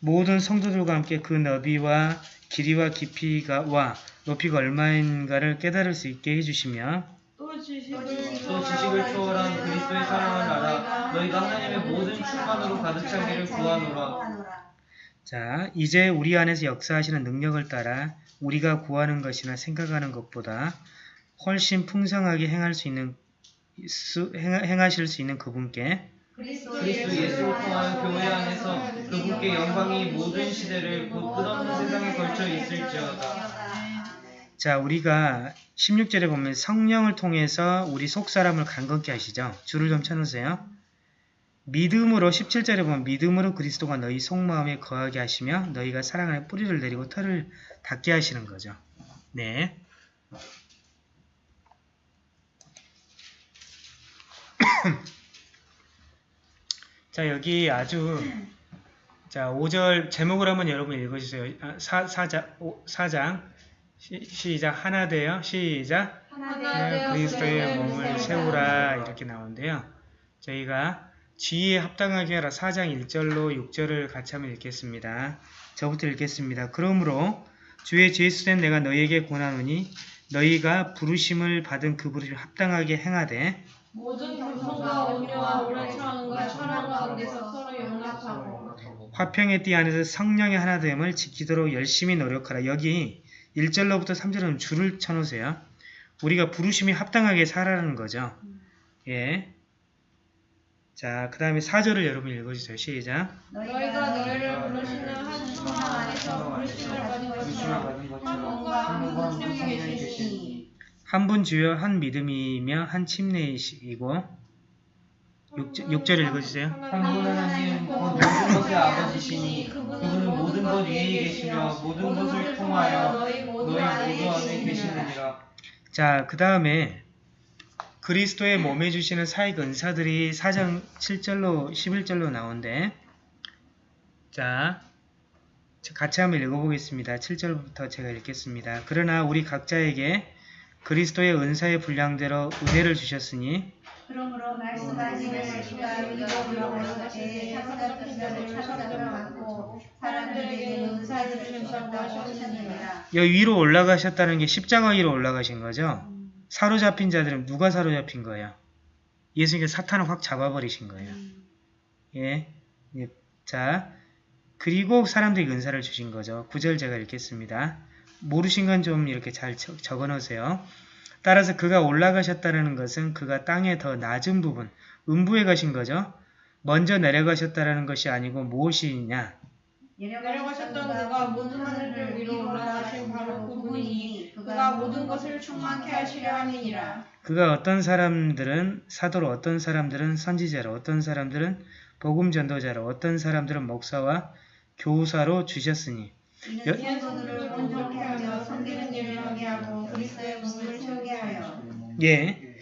모든 성도들과 함께 그 너비와 길이와 깊이가 와 높이가 얼마인가를 깨달을 수 있게 해주시며 또 지식을 또 지식을 초월한 그리스도의 사랑을 알아 너희가 하나님의 모든 충만으로 가득 차기를 구하노라. 자 이제 우리 안에서 역사하시는 능력을 따라 우리가 구하는 것이나 생각하는 것보다 훨씬 풍성하게 행할 수 있는 수, 행, 행하실 수 있는 그분께 그리스도 예수를 통하여 교회 안에서 그분께 영광이 모든 시대를 곧 끝없는 세상에 걸쳐 있을지어다. 자 우리가 16절에 보면 성령을 통해서 우리 속사람을 강건케 하시죠. 줄을 좀 쳐놓으세요. 믿음으로 17절에 보면 믿음으로 그리스도가 너희 속마음에 거하게 하시며 너희가 사랑 안에 뿌리를 내리고 털을 닿게 하시는 거죠. 네. 자 여기 아주 자 5절 제목을 한번 여러분 읽어주세요. 아, 사, 사장, 오, 사장 시, 시작 하나 되어 시작 하나 네, 그리스도의 몸을 세우라 이렇게 나오는데요. 저희가 지혜에 합당하게 하라 4장 1절로 6절을 같이 한번 읽겠습니다. 저부터 읽겠습니다. 그러므로 주의 제수된 내가 너희에게 권하노니 너희가 부르심을 받은 그 부르심 합당하게 행하되 모든 겸손과 온유와 오래 참음과 사랑 가운데서 서로 용납하고 화평의 띠 안에서 성령의 하나됨을 지키도록 열심히 노력하라. 여기 1절로부터 3절은 줄을 쳐놓으세요. 우리가 부르심이 합당하게 살아라는 거죠. 예. 자, 그 다음에 4절을 여러분 읽어주세요. 시작. 너희가 너희를 부르시는 한 충만 안에서 부르심을 받은 것처럼 한 분과 한 성령이 계시니 한 분 주여 한 믿음이며 한 침례이시고 6절, 을 읽어주세요. 한분 하나님 곧 모든 것의 아버지시니 그분은 모든 것 위에 계시며 모든 것을 통하여 너희 모두 안에 계시느니라. 자, 그 다음에 그리스도의 몸에 주시는 사익 은사들이 4장 7절로 11절로 나오는데 자, 같이 한번 읽어보겠습니다. 7절부터 제가 읽겠습니다. 그러나 우리 각자에게 그리스도의 은사의 분량대로 은혜를 주셨으니 그러므로 말씀하시는 자가 사람들에게 은사를 주셨다고 하셨느니라. 위로 올라가셨다는 게 십자가 위로 올라가신 거죠. 사로잡힌 자들은 누가 사로잡힌 거예요? 예수님께서 사탄을 확 잡아버리신 거예요. 예. 예. 자, 그리고 사람들이 은사를 주신 거죠. 구절 제가 읽겠습니다. 모르신 건 좀 이렇게 잘 적- 적어 놓으세요. 따라서 그가 올라가셨다는 것은 그가 땅의 더 낮은 부분, 음부에 가신 거죠. 먼저 내려가셨다는 것이 아니고 무엇이냐? 내려가셨던 그가 모든 하늘들 위로 올라가신 바로 그분이니 그가 모든 것을 충만케 하시려 함이니라. 그가 어떤 사람들은 사도로, 어떤 사람들은 선지자로, 어떤 사람들은 복음 전도자로, 어떤 사람들은 목사와 교사로 주셨으니 여- 이는 성도를 온전케 하며 섬기는 일을 하게 하고 그리스도의 복음을 세우게 하여 예,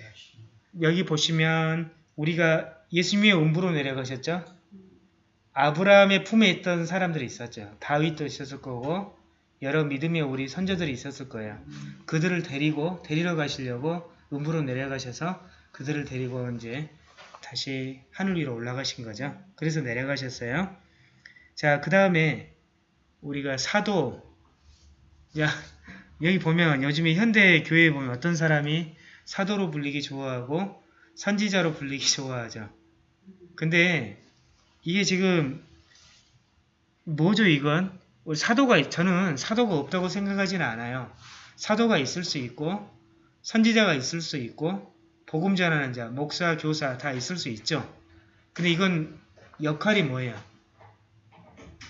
여기 보시면 우리가 예수님의 음부로 내려가셨죠? 아브라함의 품에 있던 사람들이 있었죠. 다윗도 있었을 거고 여러 믿음의 우리 선조들이 있었을 거예요. 그들을 데리고 데리러 가시려고 음부로 내려가셔서 그들을 데리고 이제 다시 하늘 위로 올라가신 거죠. 그래서 내려가셨어요. 자, 그 다음에 우리가 사도 야 여기 보면 요즘에 현대 교회에 보면 어떤 사람이 사도로 불리기 좋아하고 선지자로 불리기 좋아하죠. 근데 이게 지금 뭐죠 이건? 우리 사도가 있- 저는 사도가 없다고 생각하지는 않아요. 사도가 있을 수 있고 선지자가 있을 수 있고 복음 전하는 자, 목사, 교사 다 있을 수 있죠. 근데 이건 역할이 뭐예요?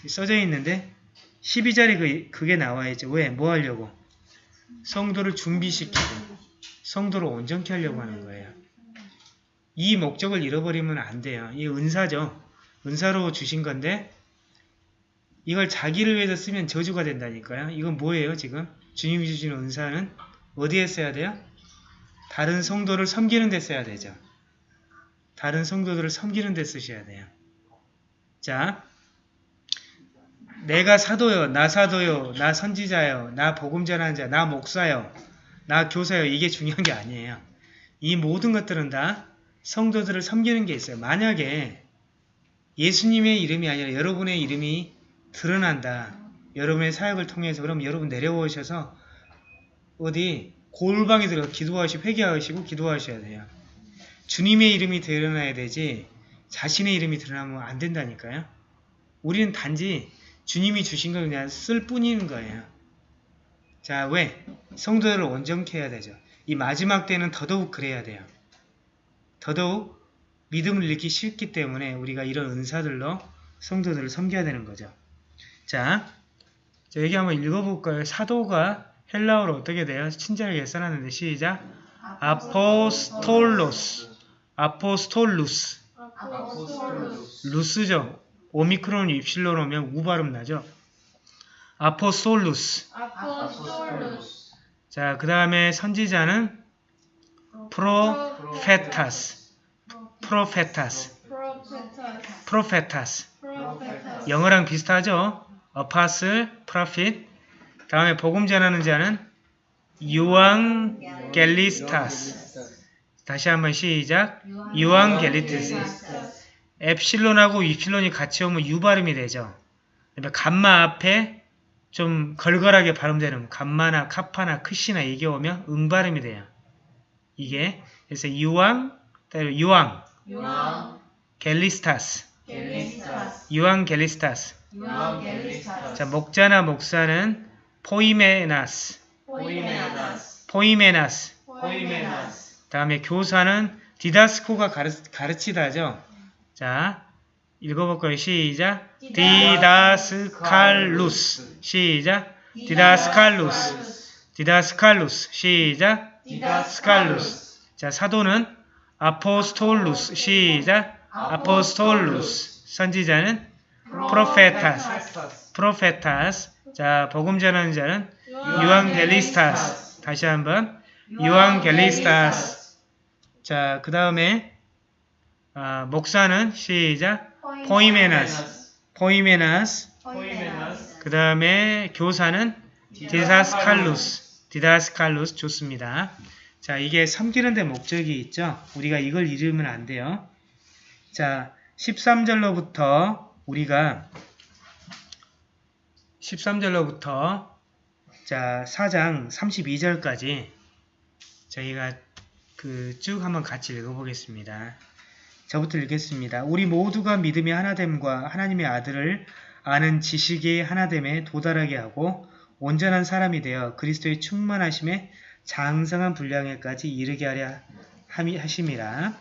써져 있는데 12절에 그, 그게 나와야죠. 왜? 뭐 하려고? 성도를 준비시키고 성도를 온전케 하려고 하는 거예요. 이 목적을 잃어버리면 안 돼요. 이 은사죠. 은사로 주신 건데 이걸 자기를 위해서 쓰면 저주가 된다니까요. 이건 뭐예요 지금? 주님이 주신 은사는 어디에 써야 돼요? 다른 성도를 섬기는 데 써야 되죠. 다른 성도들을 섬기는 데 쓰셔야 돼요. 자, 내가 사도요, 나 사도요, 나 선지자요, 나 복음 전하는 자, 나 목사요, 나 교사요. 이게 중요한 게 아니에요. 이 모든 것들은 다 성도들을 섬기는 게 있어요. 만약에 예수님의 이름이 아니라 여러분의 이름이 드러난다. 여러분의 사역을 통해서 그럼 여러분 내려오셔서 어디 골방에 들어 기도하시고 회개하시고 기도하셔야 돼요. 주님의 이름이 드러나야 되지 자신의 이름이 드러나면 안 된다니까요. 우리는 단지 주님이 주신 걸 그냥 쓸 뿐인 거예요. 자, 왜? 성도들을 온전케 해야 되죠. 이 마지막 때는 더더욱 그래야 돼요. 더더욱 믿음을 잃기 싫기 때문에 우리가 이런 은사들로 성도들을 섬겨야 되는 거죠. 자, 자 여기 한번 읽어볼까요? 사도가 헬라어로 어떻게 돼요? 친절하게 써놨는데 시작. ἀποστόλους, ἀποστόλους, ἀποστόλους λους죠. 오미크론 입실론 오면 우 발음 나죠. ἀποστόλους. ἀποστόλους 자, 그 다음에 선지자는 προφήτας, προφήτας, προφήτας 영어랑 비슷하죠? apostle, prophet. 다음에 복음 전하는 자는 εὐαγγελιστάς. 다시 한번 시작. εὐαγγελιστάς. 엡실론하고 입실론이 같이 오면 유 발음이 되죠. 그다음에 감마 앞에 좀 걸걸하게 발음되는 감마나 카파나 크시나 이게 오면 응 발음이 돼요. 이게 그래서 γγελιστάς, γγελιστάς εὐα γγελιστάς. εὐα γγελιστάς 자, 목자나 목사는 ποιμένας, ποιμένας ποιμένας. ποιμένας 다음에 교사는 διδάσκω가 가르, 가르치다죠. 자, 읽어볼까요? 시작. διδασκάλους. 시작. διδασκάλους. διδασκάλους. 시작. διδασκάλους 자, 사도는 ἀποστόλους. 시작. ἀποστόλους. 선지자는 προφήτας. προφήτας. 자, 복음 전하는 자는 εὐαγγελιστάς. 다시 한번. εὐαγγελιστάς. 자, 그 다음에 아, 목사는 시작. ποιμένας. ποιμένας. ποιμένας 그 다음에 교사는 διδασκάλους. διδασκάλους 좋습니다. 자, 이게 섬기는 데 목적이 있죠. 우리가 이걸 잃으면 안 돼요. 자, 13절로부터 우리가 13절로부터 자, 4장 32절까지 저희가 그 쭉 한번 같이 읽어보겠습니다. 저부터 읽겠습니다. 우리 모두가 믿음의 하나됨과 하나님의 아들을 아는 지식이 하나됨에 도달하게 하고 온전한 사람이 되어 그리스도의 충만하심에 장성한 분량에까지 이르게 하려 하심이라.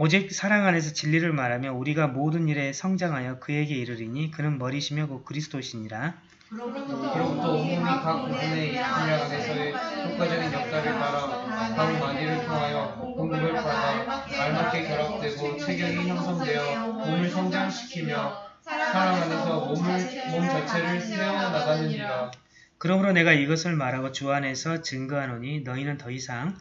오직 사랑 안에서 진리를 말하며 우리가 모든 일에 성장하여 그에게 이르리니 그는 머리시며 곧 그리스도시니라. 그로부터 온몸이 각 부분의 분량 안에서의 효과적인 역사를 따라 각 마디를 통하여 공급을 받아 알맞게 결합되고 체격이 형성되어 몸을 성장시키며 사랑 안에서 몸을 몸 자체를 세워 나가느니라. 그러므로 내가 이것을 말하고 주 안에서 증거하노니 너희는 더 이상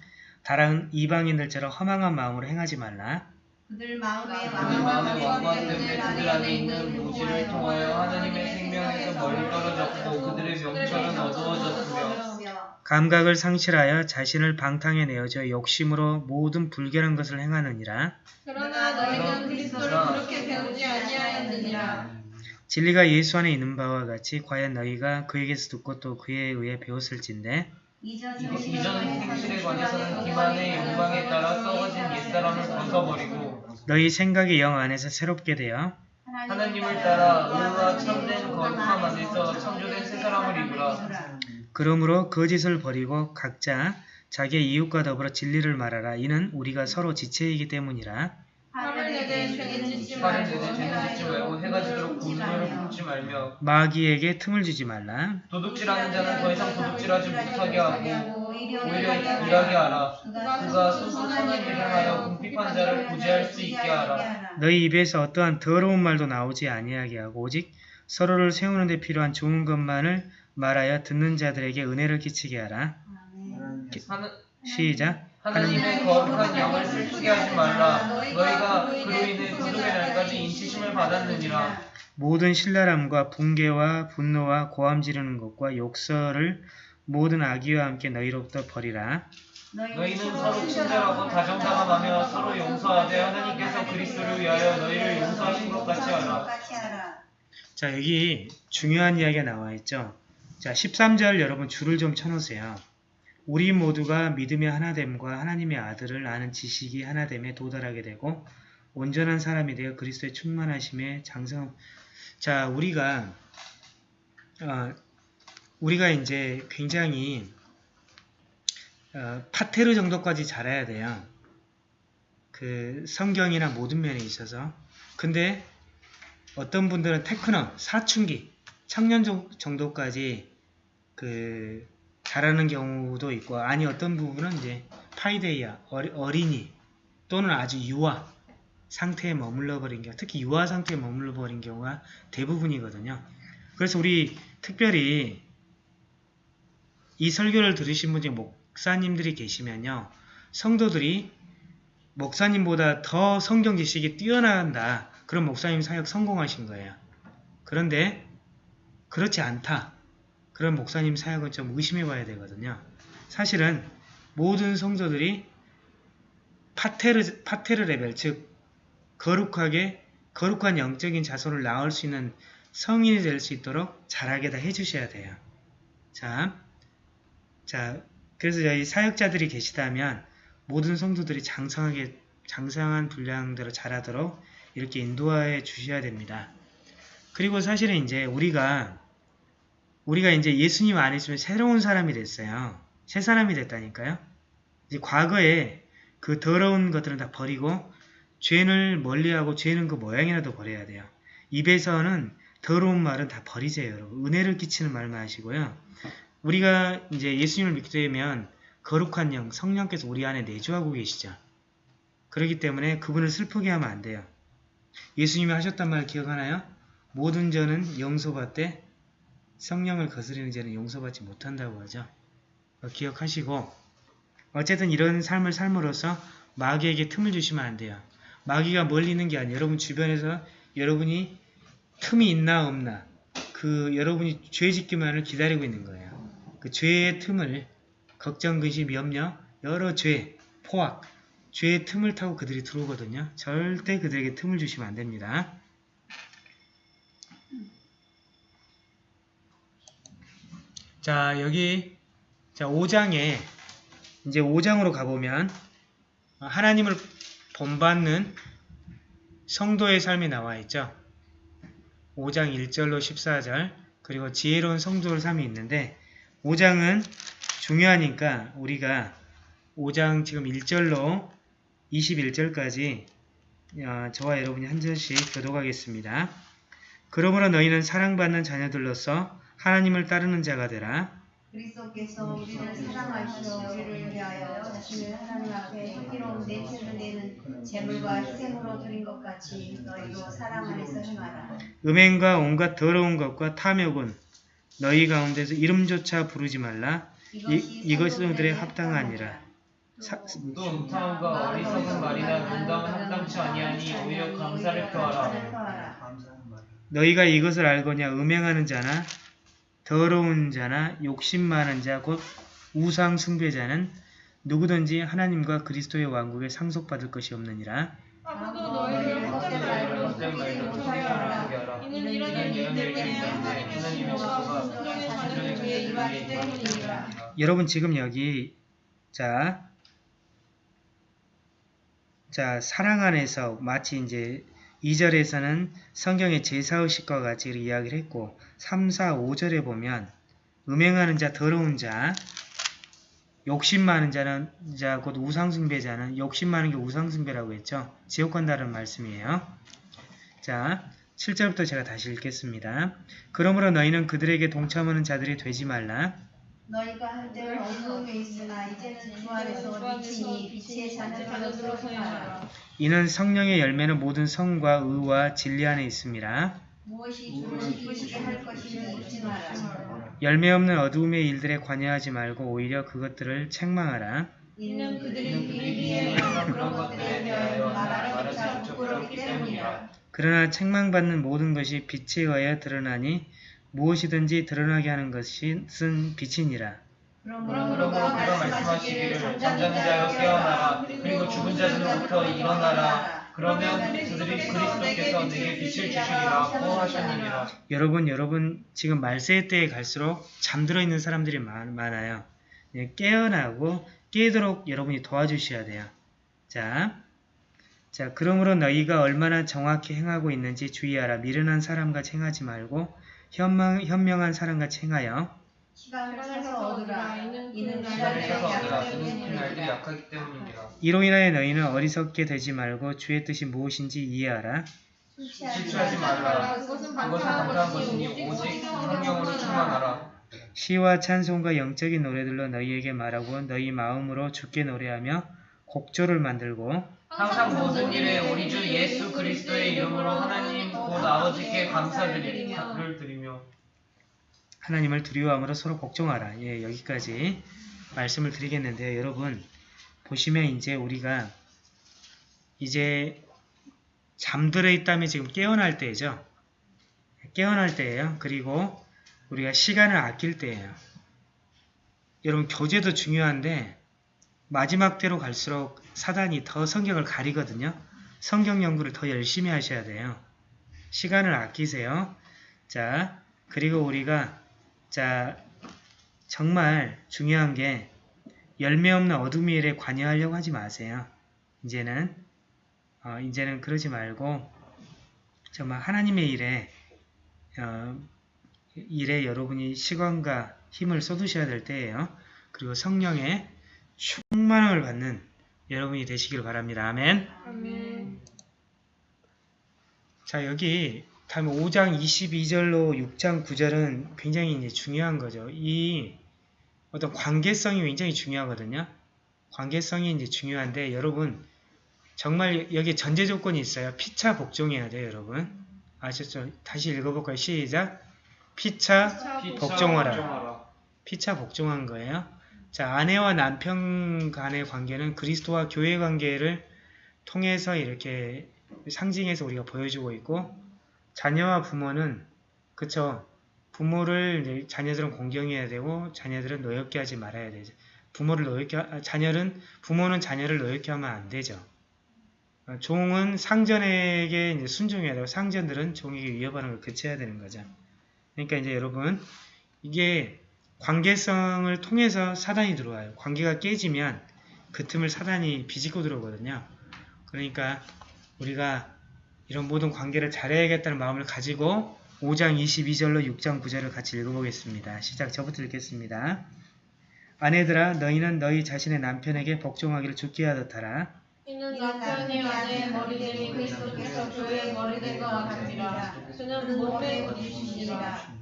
다른 이방인들처럼 허망한 마음으로 행하지 말라. 그들 마음에 마음의 왕관 때문에 그들 안에 있는 무지를 통하여 하나님의 생명에서 멀리 떨어졌고 그들의 명철은 어두워졌으며 감각을 상실하여 자신을 방탕에 내어져 욕심으로 모든 불결한 것을 행하느니라. 그러나 너희는 그리스도를 그렇게 배우지 아니하였느니라 진리가 예수 안에 있는 바와 같이 과연 너희가 그에게서 듣고 또 그에 의해 배웠을진데 이전 이전 행실에 관해서는 기만의 영광에 따라 썩어진 옛사람을 벗어버리고 너희 생각이 영 안에서 새롭게 되어 하나님을 따라 의와 참된 거룩함 안에서 창조된 새 사람을 입으라. 그러므로 거짓을 버리고 각자 자기의 이웃과 더불어 진리를 말하라. 이는 우리가 서로 지체이기 때문이라. 내되 죄 짓지 말고 해가 지도록 말며 마귀에게 틈을 주지 말라. 도둑질하는 자는 더 이상 도둑질하지 못하게 하고 오히려 일하게 하라. 그가 스스로 선한 일을 하여 궁핍한 자를 구제할 수 있게 하라. 너희 입에서 어떠한 더러운 말도 나오지 아니하게 하고 오직 서로를 세우는 데 필요한 좋은 것만을 말하여 듣는 자들에게 은혜를 끼치게 하라. 하는, 시작. 하나님의 거룩한 영을 슬프게 하지 말라. 너희가 그로 인해 구속의 날까지 인치심을 받았느니라. 모든 신랄함과 붕괴와 분노와 고함 지르는 것과 욕설을 모든 악의와 함께 너희로부터 버리라. 너희는 서로 친절하고 다정다감하며 서로 용서하되 하나님께서 그리스도를 위하여 너희를 용서하신 것 같이 하라. 자, 여기 중요한 이야기가 나와 있죠. 자, 13절 여러분 줄을 좀 쳐놓으세요. 우리 모두가 믿음의 하나됨과 하나님의 아들을 아는 지식이 하나됨에 도달하게 되고 온전한 사람이 되어 그리스도의 충만하심에 장성. 자, 우리가 어, 우리가 이제 굉장히 어, 파테르 정도까지 잘해야 돼요. 그 성경이나 모든 면에 있어서. 근데 어떤 분들은 테크노, 사춘기, 청년 정- 정도까지 그 잘하는 경우도 있고 아니 어떤 부분은 이제 파이데이아 어린이 또는 아주 유아 상태에 머물러 버린 경우 특히 유아 상태에 머물러 버린 경우가 대부분이거든요. 그래서 우리 특별히 이 설교를 들으신 분 중에 목사님들이 계시면요. 성도들이 목사님보다 더 성경 지식이 뛰어난다. 그럼 목사님 사역 성공하신 거예요. 그런데 그렇지 않다. 그런 목사님 사역은 좀 의심해 봐야 되거든요. 사실은 모든 성도들이 파테르, 파테르 레벨, 즉 거룩하게 거룩한 영적인 자손을 낳을 수 있는 성인이 될 수 있도록 잘하게 다 해주셔야 돼요. 자, 자, 그래서 저희 사역자들이 계시다면 모든 성도들이 장성하게 장성한 분량대로 자라도록 이렇게 인도해 주셔야 됩니다. 그리고 사실은 이제 우리가 우리가 이제 예수님 안에 있으면 새로운 사람이 됐어요. 새 사람이 됐다니까요. 이제 과거에 그 더러운 것들은 다 버리고 죄를 멀리하고 죄는 그 모양이라도 버려야 돼요. 입에서는 더러운 말은 다 버리세요, 여러분. 은혜를 끼치는 말만 하시고요. 우리가 이제 예수님을 믿게 되면 거룩한 영, 성령께서 우리 안에 내주하고 계시죠. 그렇기 때문에 그분을 슬프게 하면 안 돼요. 예수님이 하셨단 말 기억하나요? 모든 죄는 용서받되 성령을 거스리는 죄는 용서받지 못한다고 하죠. 어, 기억하시고 어쨌든 이런 삶을 삶으로써 마귀에게 틈을 주시면 안 돼요. 마귀가 멀리 있는 게 아니에요. 여러분 주변에서 여러분이 틈이 있나 없나 그 여러분이 죄 짓기만을 기다리고 있는 거예요. 그 죄의 틈을 걱정, 근심, 염려, 여러 죄, 포악, 죄의 틈을 타고 그들이 들어오거든요. 절대 그들에게 틈을 주시면 안 됩니다. 자, 여기 자, 5장에 이제 5장으로 가보면 하나님을 본받는 성도의 삶이 나와 있죠. 5장 1절로 14절 그리고 지혜로운 성도의 삶이 있는데 5장은 중요하니까 우리가 5장 지금 1절로 21절까지 어, 저와 여러분이 한 절씩 교독하겠습니다. 그러므로 너희는 사랑받는 자녀들로서 하나님을 따르는 자가 되라. 그리스도께서 우리를 사랑하시어 우리를 위하여 자신을 하나님 앞에 향기로운 내체를 내는 제물과 희생으로 드린 것 같이 너희도 사랑 안에서 행하라. 음행과 온갖 더러운 것과 탐욕은 너희 가운데서 이름조차 부르지 말라. 이, 이것은 그들의 합당하니라. 사- 또 음탕함과 어리석은 말이나 농담은 합당치 아니하니 오히려 감사를 표하라. 너희가 이것을 알거냐 음행하는 자나 더러운 자나 욕심 많은 자 곧 우상 숭배자는 누구든지 하나님과 그리스도의 왕국에 상속받을 것이 없느니라. 여러분 지금 여기 자, 자 사랑 안에서 마치 이제 2절에서는 성경의 제사의식과 같이 이야기를 했고 3, 4, 5절에 보면 음행하는 자, 더러운 자, 욕심 많은 자는 자, 곧 우상숭배자는 욕심 많은 게 우상숭배라고 했죠. 지옥 간다는 말씀이에요. 자, 7절부터 제가 다시 읽겠습니다. 그러므로 너희는 그들에게 동참하는 자들이 되지 말라. 너희가 한때 어두움에 있으나 이제는 주 안에서 빛이니 빛의 자녀들로 행하라. 이는 성령의 열매는 모든 성과 의와 진리 안에 있습니다. 무엇이 주를 기쁘시게 할 것인지 묻지 마라. 열매 없는 어두움의 일들에 관여하지 말고 오히려 그것들을 책망하라. 이는 그들이 비리비에 그런 것들에 대하여 말하기조차 부끄럽기 때문이라. 그러나 책망받는 모든 것이 빛에 의하여 드러나니 무엇이든지 드러나게 하는 것은 빛이니라. 그러므로 그가 말씀하시기를 잠자는 자여 깨어나라 그리고 죽은 자들로부터 일어나라 그러면 그들이 그리스도께서 내게 빛을 주시리라고 하셨느니라 여러분, 여러분 지금 말세 때에 갈수록 잠들어 있는 사람들이 많, 많아요. 예, 깨어나고 깨도록 여러분이 도와주셔야 돼요. 자, 자, 그러므로 너희가 얼마나 정확히 행하고 있는지 주의하라. 미련한 사람같이 행하지 말고 현명, 현명한 사람같이 행하여 얻으라. 이는 얻으라. 날들이 약하기 이로 인하여 너희는 어리석게 되지 말고 주의 뜻이 무엇인지 이해하라. 실수하지 말라. 그것은 반타한 것이니 오직 성령으로 충만하라. 시와 찬송과 영적인 노래들로 너희에게 말하고 너희 마음으로 주께 노래하며 곡조를 만들고 항상 모든 일에 우리 주 예수 그리스도의 이름으로 하나님 곧 아버지께 감사드리를 드리며 하나님을 두려워함으로 서로 복종하라. 예, 여기까지 말씀을 드리겠는데요. 여러분, 보시면 이제 우리가 이제 잠들어 있다면 지금 깨어날 때죠. 깨어날 때예요. 그리고 우리가 시간을 아낄 때예요. 여러분, 교제도 중요한데 마지막 때로 갈수록 사단이 더 성경을 가리거든요. 성경 연구를 더 열심히 하셔야 돼요. 시간을 아끼세요. 자, 그리고 우리가 자, 정말 중요한 게 열매 없는 어둠의 일에 관여하려고 하지 마세요. 이제는 어, 이제는 그러지 말고 정말 하나님의 일에 어, 일에 여러분이 시간과 힘을 쏟으셔야 될 때예요. 그리고 성령의 충만함을 받는 여러분이 되시길 바랍니다. 아멘. 아멘. 자 여기 다음에 5장 22절로 6장 9절은 굉장히 이제 중요한 거죠. 이 어떤 관계성이 굉장히 중요하거든요. 관계성이 이제 중요한데 여러분 정말 여기 전제 조건이 있어요. 피차 복종해야 돼요, 여러분. 아셨죠? 다시 읽어볼까요? 시작. 피차 복종하라. 피차 복종한 거예요. 자, 아내와 남편 간의 관계는 그리스도와 교회 관계를 통해서 이렇게 상징해서 우리가 보여주고 있고 자녀와 부모는 그쵸 부모를 자녀들은 공경해야 되고 자녀들은 노엽게 하지 말아야 되죠. 부모를 노엽게 하- 자녀는 부모는 자녀를 노엽게 하면 안 되죠. 어, 종은 상전에게 순종해야 되고 상전들은 종에게 위협하는 걸 그쳐야 되는 거죠. 그러니까 이제 여러분 이게 관계성을 통해서 사단이 들어와요. 관계가 깨지면 그 틈을 사단이 비집고 들어오거든요. 그러니까 우리가 이런 모든 관계를 잘해야겠다는 마음을 가지고 5장 22절로 6장 9절을 같이 읽어보겠습니다. 시작 저부터 읽겠습니다. 아내들아 너희는 너희 자신의 남편에게 복종하기를 죽게 하듯 하라. 이는 남편이 아내의 머리됨이 그리스도께서 교회의 머리된 것 같으니라. 그는 몸의 옷이시니라.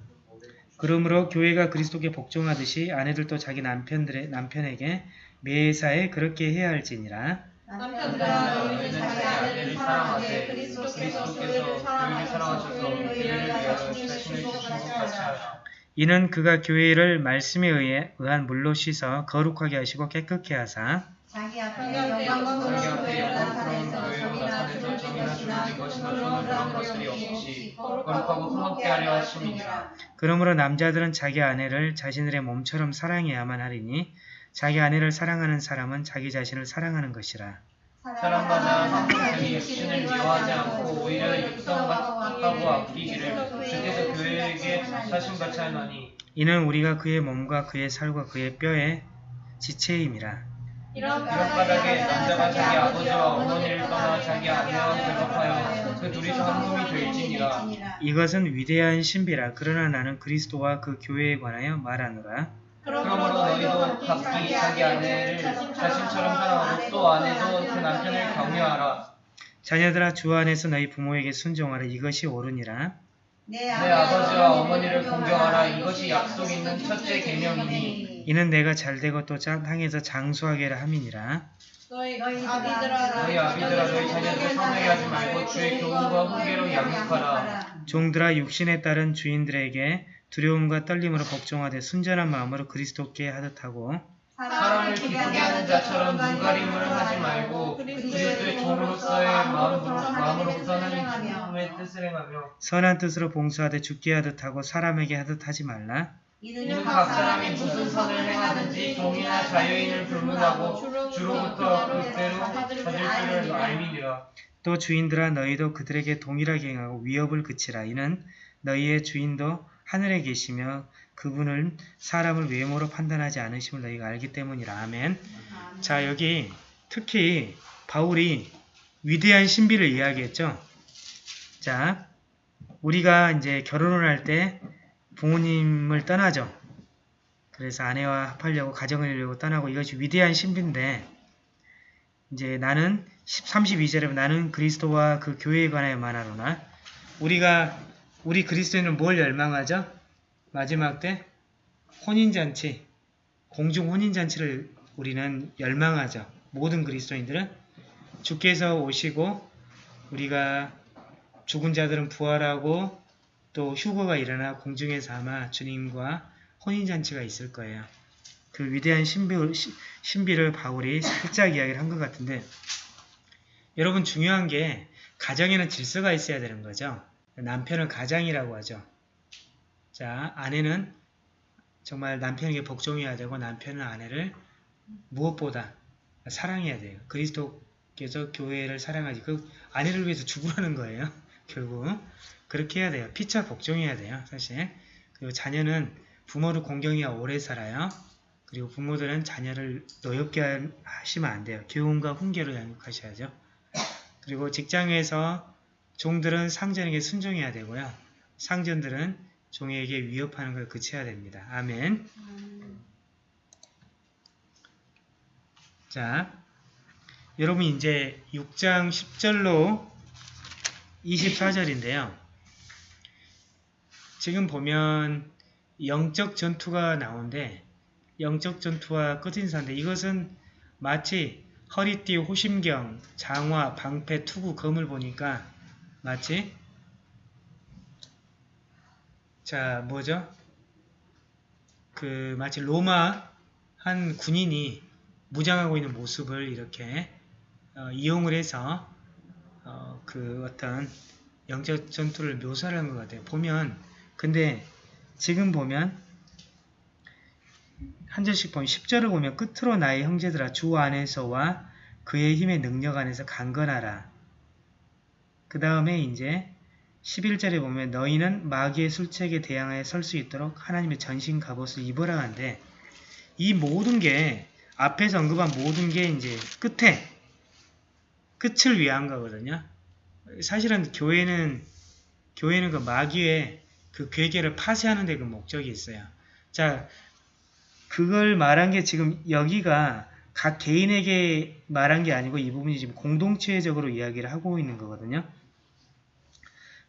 그러므로 교회가 그리스도께 복종하듯이 아내들도 자기 남편들의 남편에게 매사에 그렇게 해야 할지니라. 남편들아 너희는 자기 아내를 사랑하되 그리스도께서 교회를 사랑하셔서 교회를 위하여 자신을 주시고 같이 하라. 이는 그가 교회를 말씀에 의해 의한 물로 씻어 거룩하게 하시고 깨끗게 하사 자기 자기 앞에 교회를 교회를 나타내서 주름진 주름진 것이나 것이 것이 없이 거룩하고 흠없게 하려 하심이니라. 그러므로 남자들은 자기 아내를 자신들의 몸처럼 사랑해야만 하리니 자기 아내를 사랑하는 사람은 자기 자신을 사랑하는 것이라. 사랑받아 항상 육신을 미워하지 않고 오히려 육성하고 아끼기를 주께서 교회에게 사심같이 하나니 이는 우리가 그의 몸과 그의 살과 그의 뼈의 지체임이라. 이런 까닭에 남자가 자기 아버지와 어머니를 떠나 자기 아내와 결합하여 그 둘이서 한 몸이 될지니라 이것은 위대한 신비라. 그러나 나는 그리스도와 그 교회에 관하여 말하노라. 그러므로 너희도 각기 자기 아내를 자신처럼 사랑하고 또 아내도 그 남편을 격려하라. 자녀들아 주 안에서 너희 부모에게 순종하라. 이것이 옳으니라. 내내 아버지와 어머니를 공경하라. 이것이 약속 있는 첫째 계명이니. 이는 내가 잘되고 또 자- 땅에서 장수하게라 함이니라. 너희 아비들아 너희 아비들아 너희 자녀들을 성내게 하지 말고 주의 교훈과 훈계로 양육하라. 종들아 육신에 따른 주인들에게 두려움과 떨림으로 복종하되 순전한 마음으로 그리스도께 하듯하고 사람을 기쁘게 하는 자처럼 눈가림을 하지 말고 그리스도의 종으로서의 마음, 마음으로부터는 하나님의 뜻을 행하며 선한 뜻으로 봉사하되 죽게 하듯하고 사람에게 하듯 하지 말라. 이는 각 사람이 무슨 선을 행하든지 종이나 자유인을 불문하고 주로부터 그대로 받을 줄을 알미니라 또 주인들아 너희도 그들에게 동일하게 행하고 위협을 그치라. 이는 너희의 주인도 하늘에 계시며 그분은 사람을 외모로 판단하지 않으심을 너희가 알기 때문이라. 아멘. 자 여기 특히 바울이 위대한 신비를 이야기했죠. 자 우리가 이제 결혼을 할 때 부모님을 떠나죠. 그래서 아내와 합하려고 가정을 이루려고 떠나고 이것이 위대한 신비인데 이제 나는 32절에 나는 그리스도와 그 교회에 관하여 말하노나 우리가 우리 그리스도인은 뭘 열망하죠? 마지막 때 혼인잔치 공중 혼인잔치를 우리는 열망하죠. 모든 그리스도인들은 주께서 오시고 우리가 죽은 자들은 부활하고 또 휴거가 일어나 공중에서 아마 주님과 혼인잔치가 있을 거예요. 그 위대한 신비, 신비를 바울이 살짝 이야기를 한 것 같은데 여러분 중요한 게 가정에는 질서가 있어야 되는 거죠. 남편은 가장이라고 하죠. 자, 아내는 정말 남편에게 복종해야 되고 남편은 아내를 무엇보다 사랑해야 돼요. 그리스도께서 교회를 사랑하지 그 아내를 위해서 죽으라는 거예요. 결국 그렇게 해야 돼요. 피차 복종해야 돼요. 사실 그리고 자녀는 부모를 공경해야 오래 살아요. 그리고 부모들은 자녀를 노엽게 하시면 안 돼요. 교훈과 훈계로 양육하셔야죠. 그리고 직장에서 종들은 상전에게 순종해야 되고요. 상전들은 종에게 위협하는 걸 그쳐야 됩니다. 아멘. 자, 여러분 이제 6장 10절로 24절인데요. 지금 보면 영적 전투가 나오는데 영적 전투와 끝인사인데 이것은 마치 허리띠, 호심경, 장화, 방패, 투구, 검을 보니까 마치 자 뭐죠? 그 마치 로마 한 군인이 무장하고 있는 모습을 이렇게 어, 이용을 해서 어, 그 어떤 영적 전투를 묘사를 한 것 같아요. 보면 근데 지금 보면 한 절씩 보면 10절을 보면 끝으로 나의 형제들아 주 안에서와 그의 힘의 능력 안에서 강건하라. 그 다음에 이제 11절에 보면 너희는 마귀의 술책에 대항하여 설 수 있도록 하나님의 전신 갑옷을 입으라 하는데 이 모든 게 앞에서 언급한 모든 게 이제 끝에 끝을 위한 거거든요. 사실은 교회는 교회는 그 마귀의 그 괴계를 파쇄하는 데 그 목적이 있어요. 자, 그걸 말한 게 지금 여기가 각 개인에게 말한 게 아니고 이 부분이 지금 공동체적으로 이야기를 하고 있는 거거든요.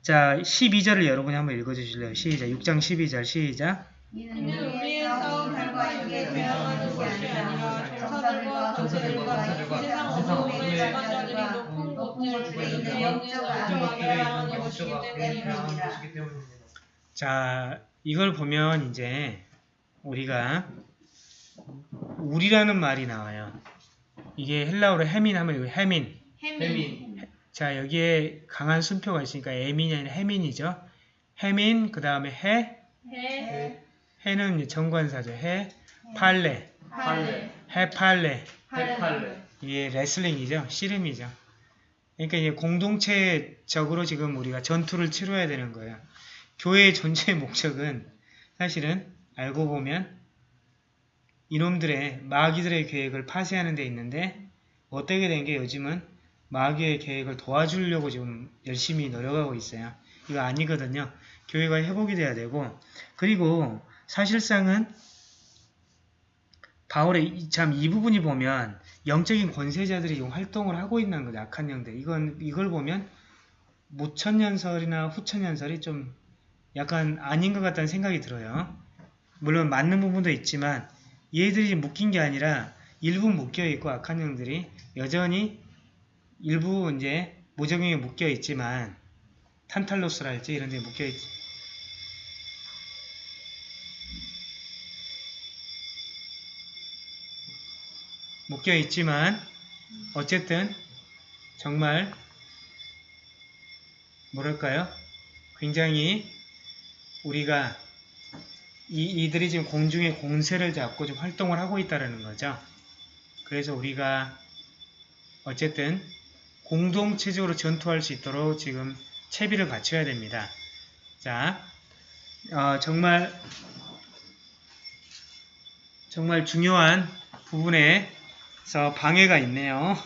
자, 12절을 여러분이 한번 읽어주실래요? 시작. 6장 12절 시작. 이는 이는 우리의 싸움이 달과 육에 대항하는 것이 아니라 천사들과 천사들과 권세들과 세상 세상 어둠의 어둠의 자만자들이 자만자들이 높은 높은 곳들에 곳들에 있는 있는 영적을 영적을 것들에 알아야 있는 하는 것이기 것이기 때문이라. 것이기 때문입니다. 자, 이걸 보면 이제 우리가 우리라는 말이 나와요. 이게 헬라어로 해민 하면 이거 해민. 해민, 자, 여기에 강한 순표가 있으니까 에민이 아니라 해민이죠. 해민, 그 다음에 해. 해, 해는 정관사죠. 해, 팔레, 팔레, 해팔레. 해팔레, 이게 레슬링이죠. 씨름이죠. 그러니까 이제 공동체적으로 지금 우리가 전투를 치러야 되는 거예요. 교회의 존재의 목적은 사실은 알고 보면 이놈들의 마귀들의 계획을 파쇄하는 데 있는데 어떻게 된 게 요즘은 마귀의 계획을 도와주려고 지금 열심히 노력하고 있어요. 이거 아니거든요. 교회가 회복이 돼야 되고 그리고 사실상은 바울의 참 이 부분이 보면 영적인 권세자들이 좀 활동을 하고 있는 거죠. 악한 영들. 이건 이걸 보면 모천년설이나 후천년설이 좀 약간 아닌 것 같다는 생각이 들어요. 물론 맞는 부분도 있지만 얘들이 묶인 게 아니라 일부 묶여 있고 악한 영들이 여전히 일부 이제 무적용에 묶여 있지만 탄탈로스랄지 이런 데 묶여 있지. 묶여 있지만 어쨌든 정말 뭐랄까요? 굉장히 우리가 이, 이들이 지금 공중에 공세를 잡고 좀 활동을 하고 있다는 거죠. 그래서 우리가 어쨌든 공동체적으로 전투할 수 있도록 지금 채비를 갖춰야 됩니다. 자, 어, 정말 정말 중요한 부분에서 방해가 있네요.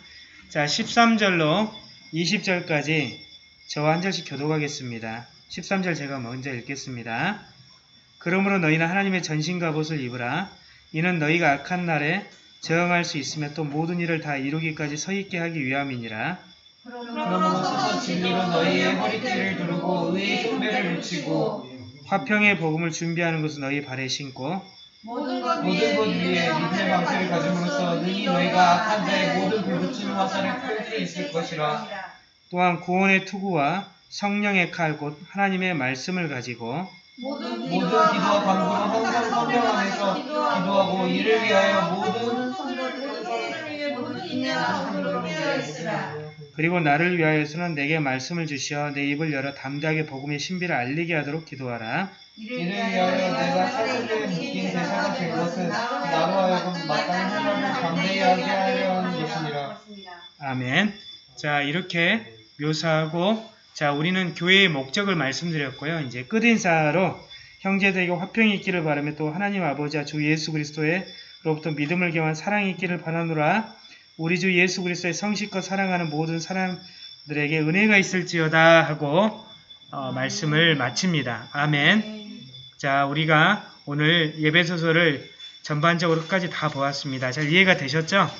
자, 13절로 20절까지 저와 한 절씩 교독하겠습니다. 13절 제가 먼저 읽겠습니다. 그러므로 너희는 하나님의 전신갑옷을 입으라. 이는 너희가 악한 날에 저항할 수 있으며 또 모든 일을 다 이루기까지 서 있게 하기 위함이니라. 그러므로 진리로 너희의 허리띠를 두르고 의의 흉배를 붙이고 화평의 복음을 준비하는 것은 너희 발에 신고 모든 것 위에 믿음의 방패를 가짐으로써 능히 너희가 악한 자의 모든 불붙이는 화살을 펼수 있을 것이라. 또한 구원의 투구와 성령의 칼 곧 하나님의 말씀을 가지고 모든 기도와 간구로 항상 성령 안에서 기도하고 이를 위하여 모든 모든 성도들을 위해 모든 인내와 간구를 깨어 있으라. 그리고 나를 위하여서는 내게 말씀을 주시어 내 입을 열어 담대하게 복음의 신비를 알리게 하도록 기도하라. 이를 위하여 내가 사슬에 묶인 대사가 될 것은 나로 하여금 마땅히 하나님을 담대히 하게 하려 하는 것이니라. 아멘. 자, 이렇게 묘사하고 자, 우리는 교회의 목적을 말씀드렸고요. 이제 끝인사로 형제들에게 화평이 있기를 바라며 또 하나님 아버지와 주 예수 그리스도의로부터 믿음을 경한 사랑이 있기를 바라노라. 우리 주 예수 그리스도의 성실과 사랑하는 모든 사람들에게 은혜가 있을지어다 하고 어, 말씀을 마칩니다. 아멘. 자, 우리가 오늘 예배 소설을 전반적으로 끝까지 다 보았습니다. 잘 이해가 되셨죠?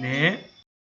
네.